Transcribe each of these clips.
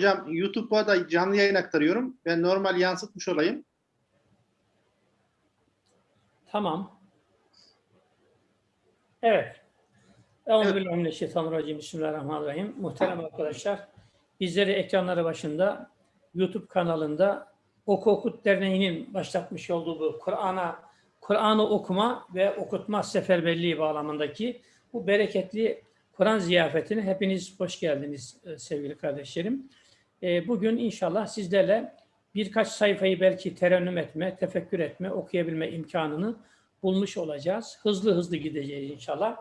Hocam YouTube'a da canlı yayın aktarıyorum. Ben normal yansıtmış olayım. Tamam. Evet. Euzubillahimineşşeytanirracim. Bismillahirrahmanirrahim. Muhterem arkadaşlar, bizleri ekranları başında YouTube kanalında Oku Okut Derneği'nin başlatmış olduğu bu Kur'an'a Kur'an'ı okuma ve okutma seferberliği bağlamındaki bu bereketli Kur'an ziyafetine hepiniz hoş geldiniz e, sevgili kardeşlerim. E, Bugün inşallah sizlerle birkaç sayfayı belki terennüm etme, tefekkür etme, okuyabilme imkanını bulmuş olacağız. Hızlı hızlı gideceğiz inşallah.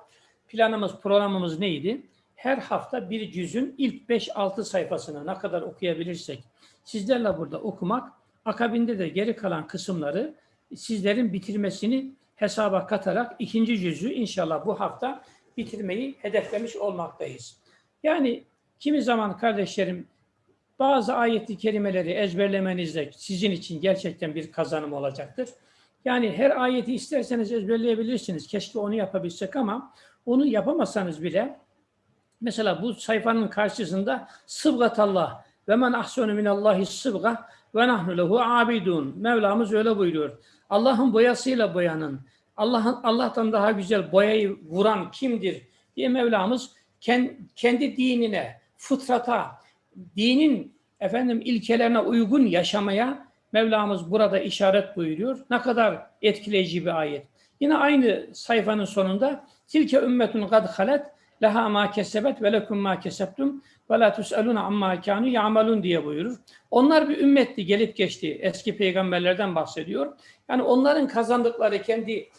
Planımız, programımız neydi? Her hafta bir cüzün ilk 5-6 sayfasını ne kadar okuyabilirsek sizlerle burada okumak, akabinde de geri kalan kısımları sizlerin bitirmesini hesaba katarak ikinci cüzü inşallah bu hafta bitirmeyi hedeflemiş olmaktayız. Yani kimi zaman kardeşlerim bazı ayetli kelimeleri ezberlemeniz de sizin için gerçekten bir kazanım olacaktır. Yani her ayeti isterseniz ezberleyebilirsiniz. Keşke onu yapabilsek ama onu yapamasanız bile mesela bu sayfanın karşısında sıbgatallah ve men ahsenu minallahi sıbga ve nahnu lehu abidun. Mevlamız öyle buyuruyor. Allah'ın boyasıyla boyanın. Allah'ın Allah'tan daha güzel boyayı vuran kimdir diye Mevlamız kendi dinine, fıtrata, dinin efendim ilkelerine uygun yaşamaya Mevlamız burada işaret buyuruyor. Ne kadar etkileyici bir ayet. Yine aynı sayfanın sonunda tilke ümmetun kad halet leha ma kesebet ve lekum ma kesebtum ve la tus'alun amma kanu ya'malun diye buyurur. Onlar bir ümmetti gelip geçti. Eski peygamberlerden bahsediyor. Yani onların kazandıkları kendi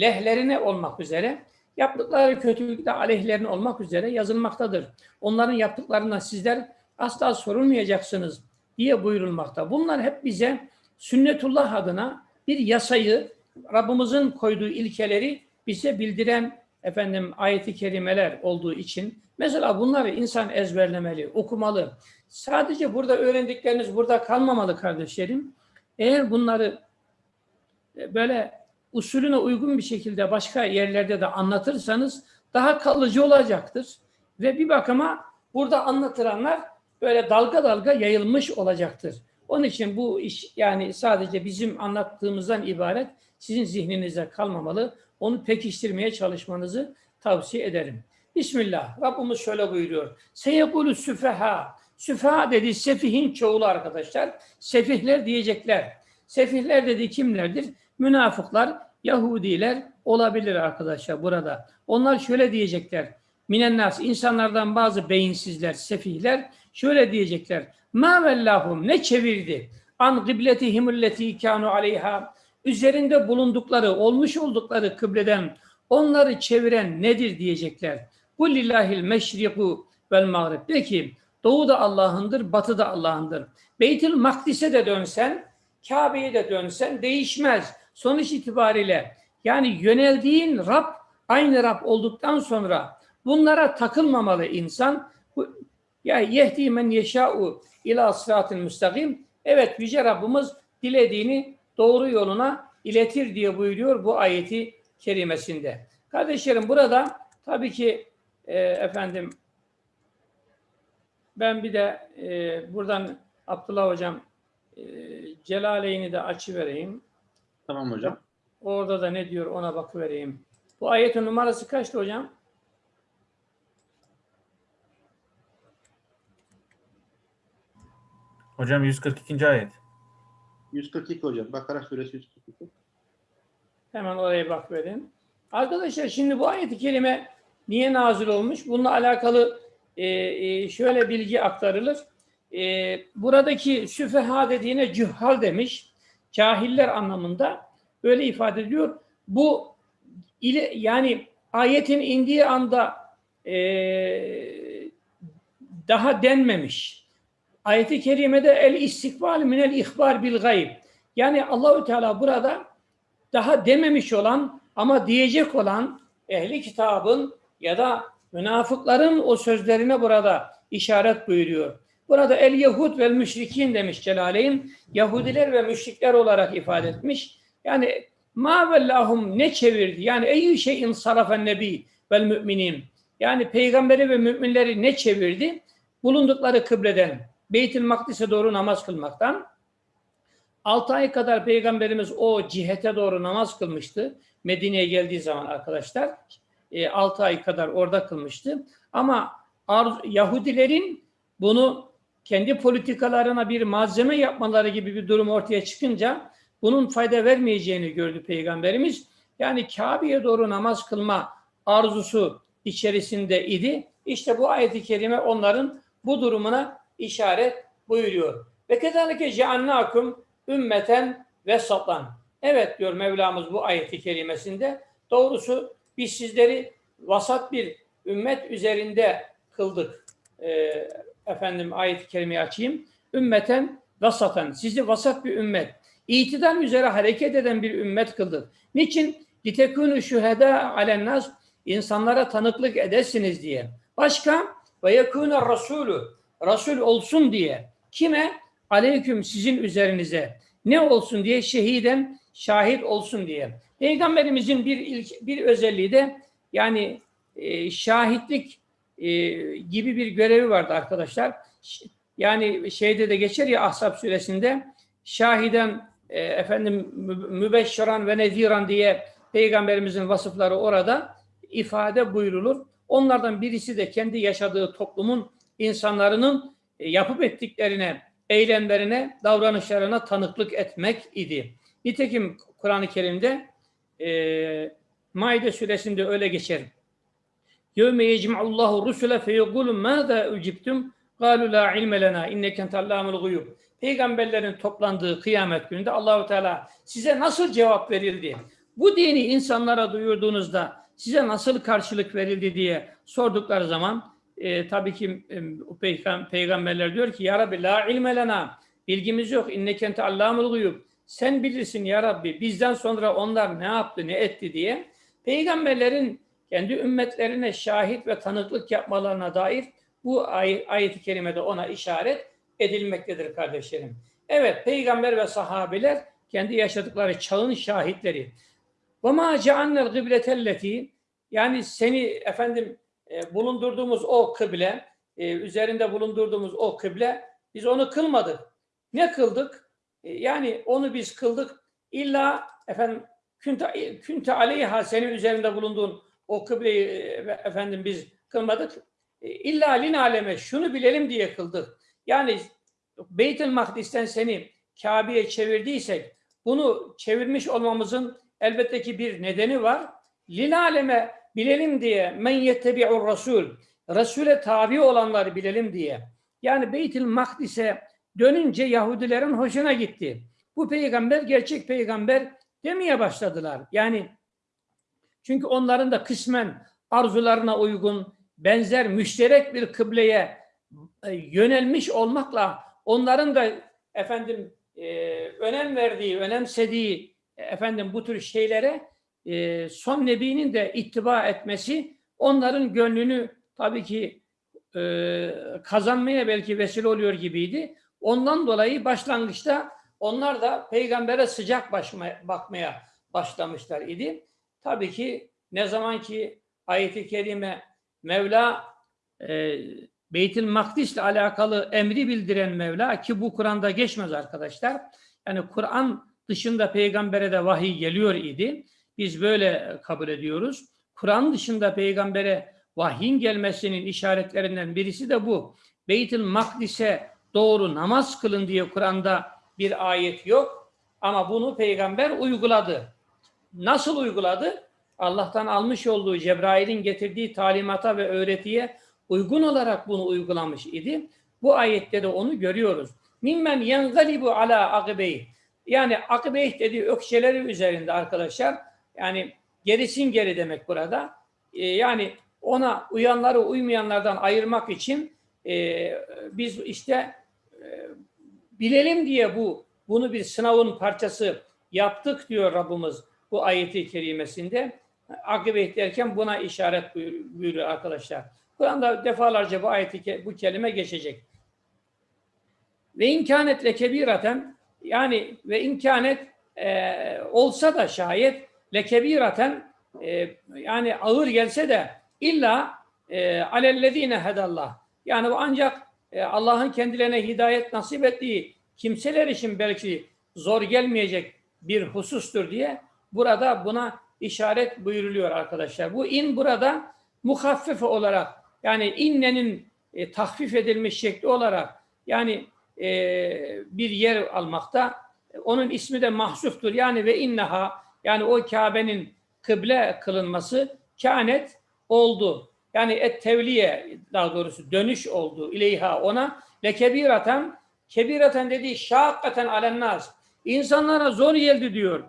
lehlerine olmak üzere yaptıkları kötülükte aleyhlerine olmak üzere yazılmaktadır. Onların yaptıklarından sizler asla sorulmayacaksınız diye buyurulmakta. Bunlar hep bize sünnetullah adına bir yasayı, Rabbimizin koyduğu ilkeleri bize bildiren efendim ayeti kerimeler olduğu için mesela bunları insan ezberlemeli, okumalı. Sadece burada öğrendikleriniz burada kalmamalı kardeşlerim. Eğer bunları e, böyle usulüne uygun bir şekilde başka yerlerde de anlatırsanız daha kalıcı olacaktır. Ve bir bakıma burada anlatılanlar böyle dalga dalga yayılmış olacaktır. Onun için bu iş yani sadece bizim anlattığımızdan ibaret sizin zihninize kalmamalı. Onu pekiştirmeye çalışmanızı tavsiye ederim. Bismillah. Rabbimiz şöyle buyuruyor. Seyekulu süfeha. Süfeha dedi sefihin çoğulu arkadaşlar. Sefihler diyecekler. Sefihler dedi kimlerdir? Münafıklar, Yahudiler olabilir arkadaşlar burada. Onlar şöyle diyecekler. Minennas insanlardan bazı beyinsizler, sefihler şöyle diyecekler. Ma vellahum ne çevirdi? An kıbletihimülleti kanu aleyha üzerinde bulundukları, olmuş oldukları kıbleden onları çeviren nedir diyecekler. Bu lillahil meşriku vel mağrib. De ki doğu da Allah'ındır, batı da Allah'ındır. Beytül Makdis'e de dönsen, Kabe'ye de dönsen değişmez. Sonuç itibariyle yani yöneldiğin Rab aynı Rab olduktan sonra bunlara takılmamalı insan. Ya yehdi men yeşâ'u ila sıratın müstakim. Evet Yüce Rabbimiz dilediğini doğru yoluna iletir diye buyuruyor bu ayeti kerimesinde. Kardeşlerim burada tabii ki e, efendim ben bir de e, buradan Abdullah Hocam e, Celaleyni de açı vereyim. Tamam hocam. Orada da ne diyor ona bakıvereyim. Bu ayetin numarası kaçtı hocam? Hocam 142. ayet. 142 hocam. Bakara suresi 142. Hemen oraya bak verin. Arkadaşlar şimdi bu ayet-i kerime niye nazil olmuş? Bununla alakalı e, e, şöyle bilgi aktarılır. E, buradaki süfeha dediğine cühhal demiş. Cahiller anlamında böyle ifade ediyor. Bu ile, yani ayetin indiği anda e, daha denmemiş. Ayet-i kerimede el istikbal minel ihbar bil gayb. Yani Allahü Teala burada daha dememiş olan ama diyecek olan ehli kitabın ya da münafıkların o sözlerine burada işaret buyuruyor. Burada el Yahud ve müşrikin demiş Celaleyn. Yahudiler ve müşrikler olarak ifade etmiş. Yani ma vellahum ne çevirdi? Yani ey şeyin sarafen nebi vel müminin. Yani peygamberi ve müminleri ne çevirdi? Bulundukları kıbleden. Beytül Makdis'e doğru namaz kılmaktan. 6 ay kadar Peygamberimiz o cihete doğru namaz kılmıştı. Medine'ye geldiği zaman arkadaşlar. 6 ay kadar orada kılmıştı. Ama Yahudilerin bunu kendi politikalarına bir malzeme yapmaları gibi bir durum ortaya çıkınca bunun fayda vermeyeceğini gördü Peygamberimiz. Yani Kabe'ye doğru namaz kılma arzusu içerisinde idi. İşte bu ayet-i kerime onların bu durumuna işaret buyuruyor. Ve kezalike ceannâkum ümmeten ve satan. Evet diyor Mevlamız bu ayeti kerimesinde. Doğrusu biz sizleri vasat bir ümmet üzerinde kıldık. Ee, efendim ayet-i kerimeyi açayım. Ümmeten vasatan. Sizi vasat bir ümmet. İtidal üzere hareket eden bir ümmet kıldık. Niçin? Litekûnü şühedâ alennâs. insanlara tanıklık edesiniz diye. Başka? Ve yekûne rasûlü. Rasul olsun diye. Kime? Aleyküm sizin üzerinize. Ne olsun diye? Şehiden şahit olsun diye. Peygamberimizin bir ilk, bir özelliği de yani e, şahitlik e, gibi bir görevi vardı arkadaşlar. Yani şeyde de geçer ya Ahzab suresinde şahiden e, efendim mü- mübeşşiran ve neziran diye peygamberimizin vasıfları orada ifade buyrulur. Onlardan birisi de kendi yaşadığı toplumun insanların e, yapıp ettiklerine, eylemlerine, davranışlarına tanıklık etmek idi. Nitekim Kur'an-ı Kerim'de e, Maide suresinde öyle geçer. يَوْمَ يَجْمَعُ اللّٰهُ الرُّسُلَ فَيَقُولُ مَاذَا اُجِبْتُمْ قَالُوا لَا عِلْمَ لَنَا اِنَّكَ اَنْتَ اللّٰهُ الْغُيُوبُ Peygamberlerin toplandığı kıyamet gününde Allahu Teala size nasıl cevap verildi? Bu dini insanlara duyurduğunuzda size nasıl karşılık verildi diye sordukları zaman e, tabii ki e, peygamberler diyor ki Ya Rabbi la ilme lena bilgimiz yok innekente allamul guyub sen bilirsin ya Rabbi bizden sonra onlar ne yaptı ne etti diye peygamberlerin kendi ümmetlerine şahit ve tanıklık yapmalarına dair bu ay- ayet-i kerimede ona işaret edilmektedir kardeşlerim. Evet peygamber ve sahabeler kendi yaşadıkları çağın şahitleri. Ve ma ceannel gıbletelleti yani seni efendim e, bulundurduğumuz o kıble, e, üzerinde bulundurduğumuz o kıble biz onu kılmadık. Ne kıldık? E, yani onu biz kıldık. İlla efendim künte, künte aleyha senin üzerinde bulunduğun o kıbleyi efendim biz kılmadık. E, İlla lin aleme şunu bilelim diye kıldık. Yani Beytül Makdis'ten seni Kabe'ye çevirdiysek bunu çevirmiş olmamızın elbette ki bir nedeni var. Lil aleme bilelim diye men yettebi'ur rasul. Resul'e tabi olanları bilelim diye. Yani Beytül Makdis'e dönünce Yahudilerin hoşuna gitti. Bu peygamber gerçek peygamber demeye başladılar. Yani çünkü onların da kısmen arzularına uygun benzer müşterek bir kıbleye e, yönelmiş olmakla onların da efendim e, önem verdiği, önemsediği e, efendim bu tür şeylere e, son nebinin de ittiba etmesi onların gönlünü tabii ki e, kazanmaya belki vesile oluyor gibiydi. Ondan dolayı başlangıçta onlar da peygambere sıcak başma- bakmaya başlamışlar idi. Tabii ki ne zaman ki ayeti kerime Mevla e, Beytül Makdis'le alakalı emri bildiren Mevla ki bu Kur'an'da geçmez arkadaşlar. Yani Kur'an dışında peygambere de vahiy geliyor idi. Biz böyle kabul ediyoruz. Kur'an dışında peygambere vahyin gelmesinin işaretlerinden birisi de bu. Beytül Makdis'e doğru namaz kılın diye Kur'an'da bir ayet yok. Ama bunu peygamber uyguladı. Nasıl uyguladı? Allah'tan almış olduğu Cebrail'in getirdiği talimata ve öğretiye uygun olarak bunu uygulamış idi. Bu ayette de onu görüyoruz. Mimmen yengalibu ala akibeyh. Yani akibeyh dediği ökçeleri üzerinde arkadaşlar. Yani gerisin geri demek burada. Ee, yani ona uyanları uymayanlardan ayırmak için e, biz işte e, bilelim diye bu bunu bir sınavın parçası yaptık diyor Rabbimiz bu ayeti kerimesinde. Akibet derken buna işaret buyur- buyuruyor arkadaşlar. Kur'an'da defalarca bu ayeti bu kelime geçecek. Ve imkanetle kebiraten yani ve imkanet e, olsa da şayet lekebiraten e, yani ağır gelse de illa e, alellezine hedallah yani bu ancak e, Allah'ın kendilerine hidayet nasip ettiği kimseler için belki zor gelmeyecek bir husustur diye burada buna işaret buyuruluyor arkadaşlar. Bu in burada muhaffife olarak yani innenin e, tahfif edilmiş şekli olarak yani e, bir yer almakta. Onun ismi de mahsuftur. Yani ve inneha yani o Kabe'nin kıble kılınması kânet oldu. Yani et tevliye daha doğrusu dönüş oldu ileyha ona lekebiraten kebiraten dediği şakkaten alennaz. İnsanlara zor geldi diyor.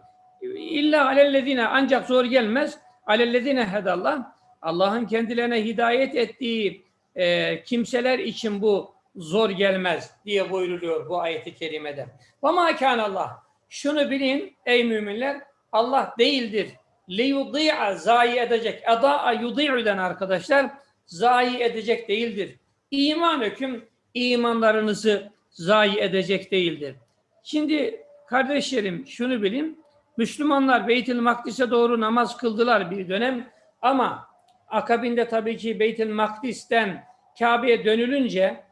İlla alellezine ancak zor gelmez. Alellezine hedallah. Allah'ın kendilerine hidayet ettiği e, kimseler için bu zor gelmez diye buyruluyor bu ayeti kerimede. Ve ma Allah. Şunu bilin ey müminler Allah değildir. Liyudi'a zayi edecek. Eda'a yudi'üden arkadaşlar zayi edecek değildir. İman hüküm imanlarınızı zayi edecek değildir. Şimdi kardeşlerim şunu bilin. Müslümanlar Beytül Makdis'e doğru namaz kıldılar bir dönem ama akabinde tabii ki Beytül Makdis'ten Kabe'ye dönülünce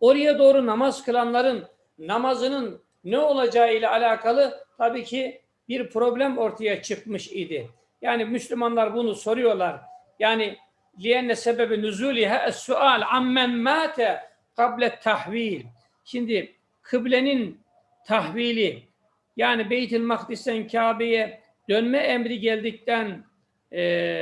oraya doğru namaz kılanların namazının ne olacağı ile alakalı tabii ki bir problem ortaya çıkmış idi. Yani Müslümanlar bunu soruyorlar. Yani liyenne sebebi nüzuliha es-sual ammen mate kable tahvil. Şimdi kıblenin tahvili yani Beytül Makdis'ten Kabe'ye dönme emri geldikten e,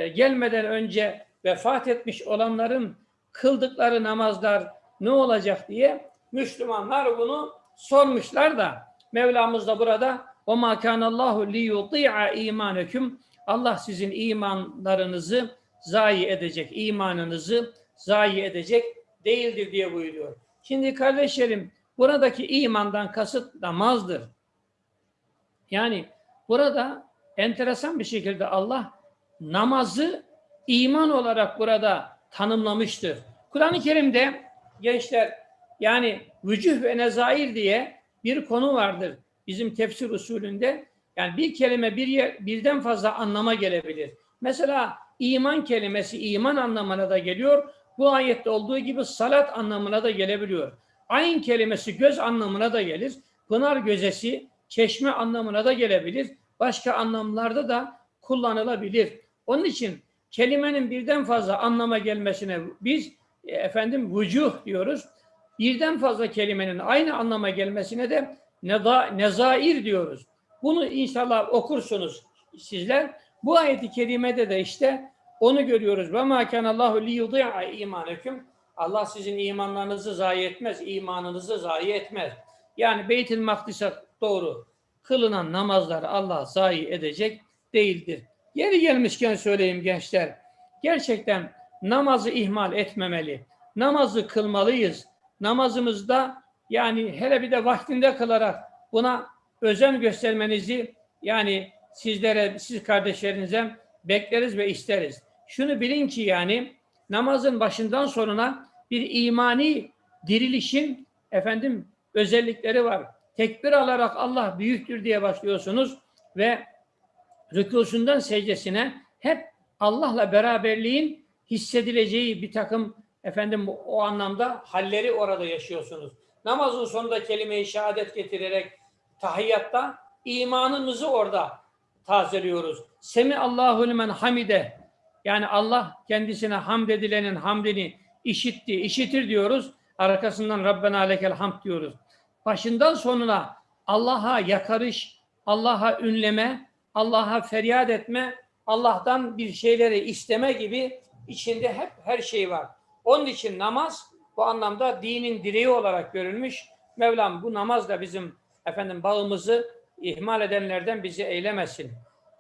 gelmeden önce vefat etmiş olanların kıldıkları namazlar ne olacak diye Müslümanlar bunu sormuşlar da Mevlamız da burada o ma kanallahu li yuti'a imaneküm Allah sizin imanlarınızı zayi edecek, imanınızı zayi edecek değildir diye buyuruyor. Şimdi kardeşlerim buradaki imandan kasıt namazdır. Yani burada enteresan bir şekilde Allah namazı iman olarak burada tanımlamıştır. Kur'an-ı Kerim'de gençler yani vücuh ve nezair diye bir konu vardır bizim tefsir usulünde. Yani bir kelime bir yer, birden fazla anlama gelebilir. Mesela iman kelimesi iman anlamına da geliyor. Bu ayette olduğu gibi salat anlamına da gelebiliyor. Ayn kelimesi göz anlamına da gelir. Pınar gözesi çeşme anlamına da gelebilir. Başka anlamlarda da kullanılabilir. Onun için kelimenin birden fazla anlama gelmesine biz e, efendim vücuh diyoruz. Birden fazla kelimenin aynı anlama gelmesine de neza, nezair diyoruz. Bunu inşallah okursunuz sizler. Bu ayeti kerimede de işte onu görüyoruz. Ve ma kanallahu li yudi'a imaneküm. Allah sizin imanlarınızı zayi etmez, imanınızı zayi etmez. Yani Beytül Makdis'e doğru kılınan namazları Allah zayi edecek değildir. Yeri gelmişken söyleyeyim gençler. Gerçekten namazı ihmal etmemeli. Namazı kılmalıyız. Namazımızda yani hele bir de vaktinde kılarak buna özen göstermenizi yani sizlere, siz kardeşlerinize bekleriz ve isteriz. Şunu bilin ki yani namazın başından sonuna bir imani dirilişin efendim özellikleri var. Tekbir alarak Allah büyüktür diye başlıyorsunuz ve rükusundan secdesine hep Allah'la beraberliğin hissedileceği bir takım efendim o anlamda halleri orada yaşıyorsunuz. Namazın sonunda kelime-i şehadet getirerek tahiyyatta imanımızı orada tazeliyoruz. Semi Allahu limen hamide yani Allah kendisine hamd edilenin hamdini işitti, işitir diyoruz. Arkasından Rabbena lekel hamd diyoruz. Başından sonuna Allah'a yakarış, Allah'a ünleme, Allah'a feryat etme, Allah'tan bir şeyleri isteme gibi içinde hep her şey var. Onun için namaz bu anlamda dinin direği olarak görülmüş. Mevlam bu namaz da bizim efendim bağımızı ihmal edenlerden bizi eylemesin.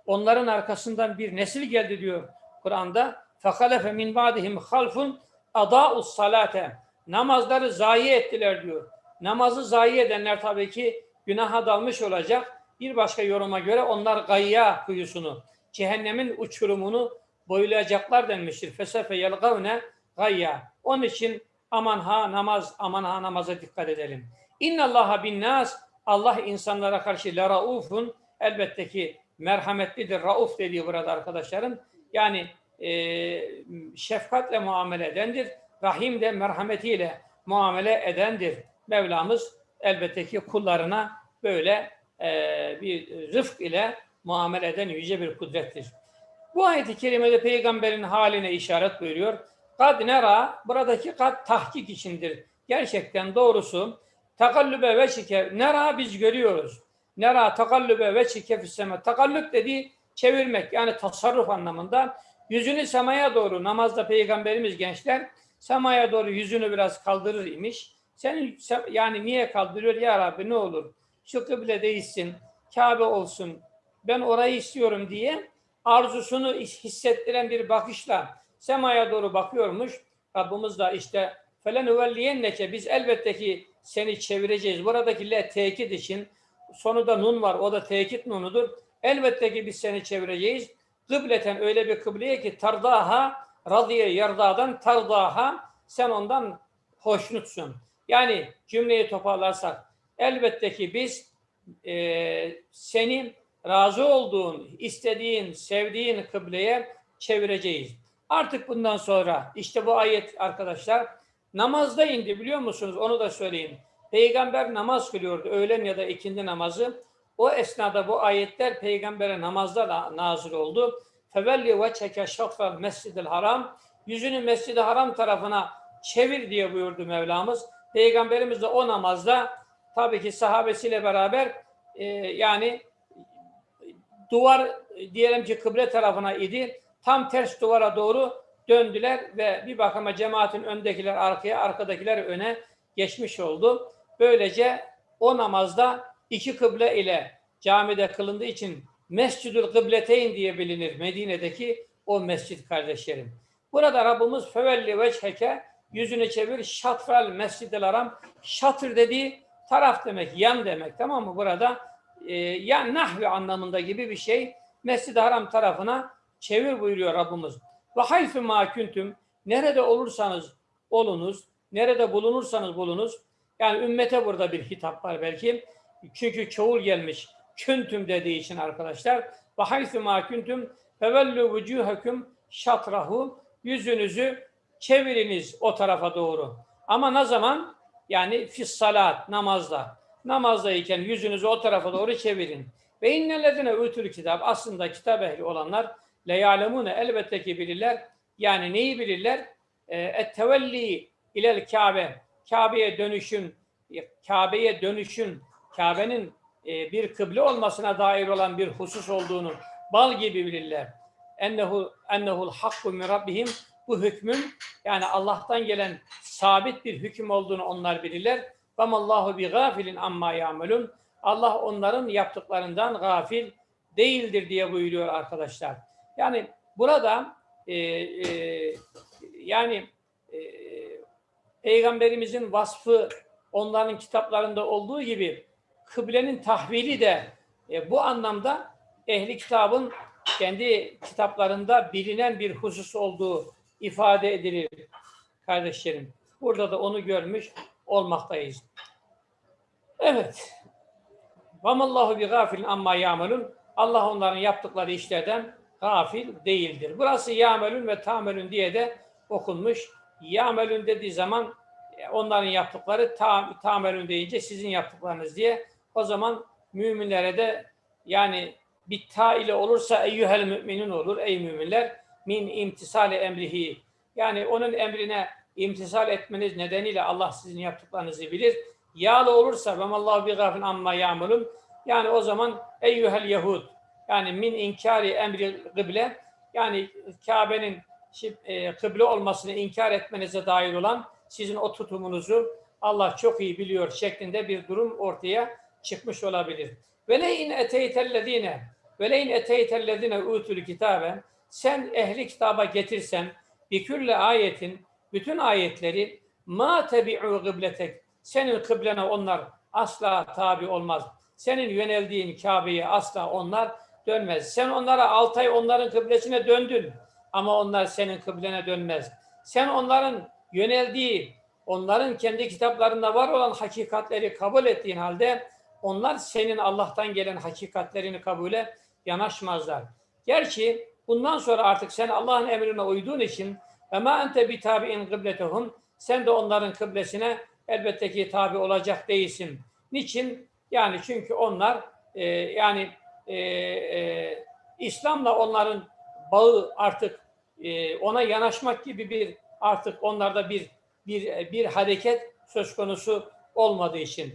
Onların arkasından bir nesil geldi diyor Kur'an'da. فَخَلَفَ مِنْ بَعْدِهِمْ خَلْفٌ اَضَاءُ salate Namazları zayi ettiler diyor. Namazı zayi edenler tabii ki günaha dalmış olacak. Bir başka yoruma göre onlar gayya kuyusunu, cehennemin uçurumunu boylayacaklar denmiştir. Fesefe yelgavne gayya. Onun için aman ha namaz, aman ha namaza dikkat edelim. İnnallaha bin nas Allah insanlara karşı la raufun elbette ki merhametlidir. Rauf dediği burada arkadaşlarım. Yani e, şefkatle muamele edendir. Rahim de merhametiyle muamele edendir. Mevlamız elbette ki kullarına böyle e, bir rıfk ile muamele eden yüce bir kudrettir. Bu ayet-i kerimede peygamberin haline işaret buyuruyor. Kad nera, buradaki kad tahkik içindir. Gerçekten doğrusu takallübe ve şike, nera biz görüyoruz. Nera takallübe ve şike fisseme. Takallüp dediği çevirmek yani tasarruf anlamında. Yüzünü semaya doğru namazda peygamberimiz gençler semaya doğru yüzünü biraz kaldırır imiş. Senin yani niye kaldırıyor ya Rabbi ne olur şu kıble değilsin, Kabe olsun, ben orayı istiyorum diye arzusunu hissettiren bir bakışla semaya doğru bakıyormuş. Rabbimiz de işte felenüvelliyenneke biz elbette ki seni çevireceğiz. Buradaki le tekit için sonu da nun var. O da tekit nunudur. Elbette ki biz seni çevireceğiz. Kıbleten öyle bir kıbleye ki tardaha radiye yardadan tardaha sen ondan hoşnutsun. Yani cümleyi toparlarsak elbette ki biz e, senin razı olduğun, istediğin, sevdiğin kıbleye çevireceğiz. Artık bundan sonra işte bu ayet arkadaşlar namazda indi biliyor musunuz? Onu da söyleyeyim. Peygamber namaz kılıyordu öğlen ya da ikindi namazı. O esnada bu ayetler peygambere namazda da nazil oldu. Fevelli ve çeke şafral mescidil haram. Yüzünü mescid haram tarafına çevir diye buyurdu Mevlamız. Peygamberimiz de o namazda tabii ki sahabesiyle beraber e, yani duvar diyelim ki kıble tarafına idi. Tam ters duvara doğru döndüler ve bir bakıma cemaatin öndekiler arkaya, arkadakiler öne geçmiş oldu. Böylece o namazda iki kıble ile camide kılındığı için Mescidül Kıbleteyn diye bilinir Medine'deki o mescit kardeşlerim. Burada Rabbimiz fevelli veçheke yüzünü çevir şatral mescidel haram şatır dediği taraf demek, yan demek tamam mı? Burada e, yan nahvi anlamında gibi bir şey Mescid-i Haram tarafına çevir buyuruyor Rabbimiz. Ve hayfü ma küntüm nerede olursanız olunuz, nerede bulunursanız bulunuz. Yani ümmete burada bir hitap var belki. Çünkü çoğul gelmiş. Küntüm dediği için arkadaşlar. Ve hayfü ma küntüm fevellü vücuhekum şatrahu yüzünüzü çeviriniz o tarafa doğru. Ama ne zaman? Yani fis salat, namazda. Namazdayken yüzünüzü o tarafa doğru çevirin. Ve innellezine ütül kitap. Aslında kitap ehli olanlar leyalemune elbette ki bilirler. Yani neyi bilirler? Et tevelli ilel Kabe. Kabe'ye dönüşün, Kabe'ye dönüşün, Kabe'nin e, bir kıble olmasına dair olan bir husus olduğunu bal gibi bilirler. Ennehu ennehul hakku min rabbihim bu hükmün yani Allah'tan gelen sabit bir hüküm olduğunu onlar bilirler. Allahu bi gafilin amma yamelun. Allah onların yaptıklarından gafil değildir diye buyuruyor arkadaşlar. Yani burada e, e, yani e, Peygamberimizin vasfı onların kitaplarında olduğu gibi kıblenin tahvili de e, bu anlamda ehli kitabın kendi kitaplarında bilinen bir husus olduğu ifade edilir kardeşlerim. Burada da onu görmüş olmaktayız. Evet. Vamallahu bi gafilin amma yamelun. Allah onların yaptıkları işlerden gafil değildir. Burası yamelun ve tamelun diye de okunmuş. Yamelun dediği zaman e, onların yaptıkları tam, tamelun deyince sizin yaptıklarınız diye o zaman müminlere de yani bir ta ile olursa eyyühel müminun olur ey müminler min imtisali emrihi yani onun emrine imtisal etmeniz nedeniyle Allah sizin yaptıklarınızı bilir. Yağlı olursa ve Allah bi gafin amma ya'malun yani o zaman eyyuhel yahud yani min inkari emri kıble yani Kabe'nin e, kıble olmasını inkar etmenize dair olan sizin o tutumunuzu Allah çok iyi biliyor şeklinde bir durum ortaya çıkmış olabilir. Ve le in eteytellezine ve le in eteytellezine utul kitabe sen ehli kitaba getirsen bir külle ayetin bütün ayetleri ma tebi'u kıbletek senin kıblene onlar asla tabi olmaz. Senin yöneldiğin Kabe'ye asla onlar dönmez. Sen onlara altı ay onların kıblesine döndün ama onlar senin kıblene dönmez. Sen onların yöneldiği, onların kendi kitaplarında var olan hakikatleri kabul ettiğin halde onlar senin Allah'tan gelen hakikatlerini kabule yanaşmazlar. Gerçi bundan sonra artık sen Allah'ın emrine uyduğun için ve ma ente bi tabi'in kıbletehum sen de onların kıblesine elbette ki tabi olacak değilsin. Niçin? Yani çünkü onlar e, yani e, e, İslam'la onların bağı artık e, ona yanaşmak gibi bir artık onlarda bir bir bir hareket söz konusu olmadığı için.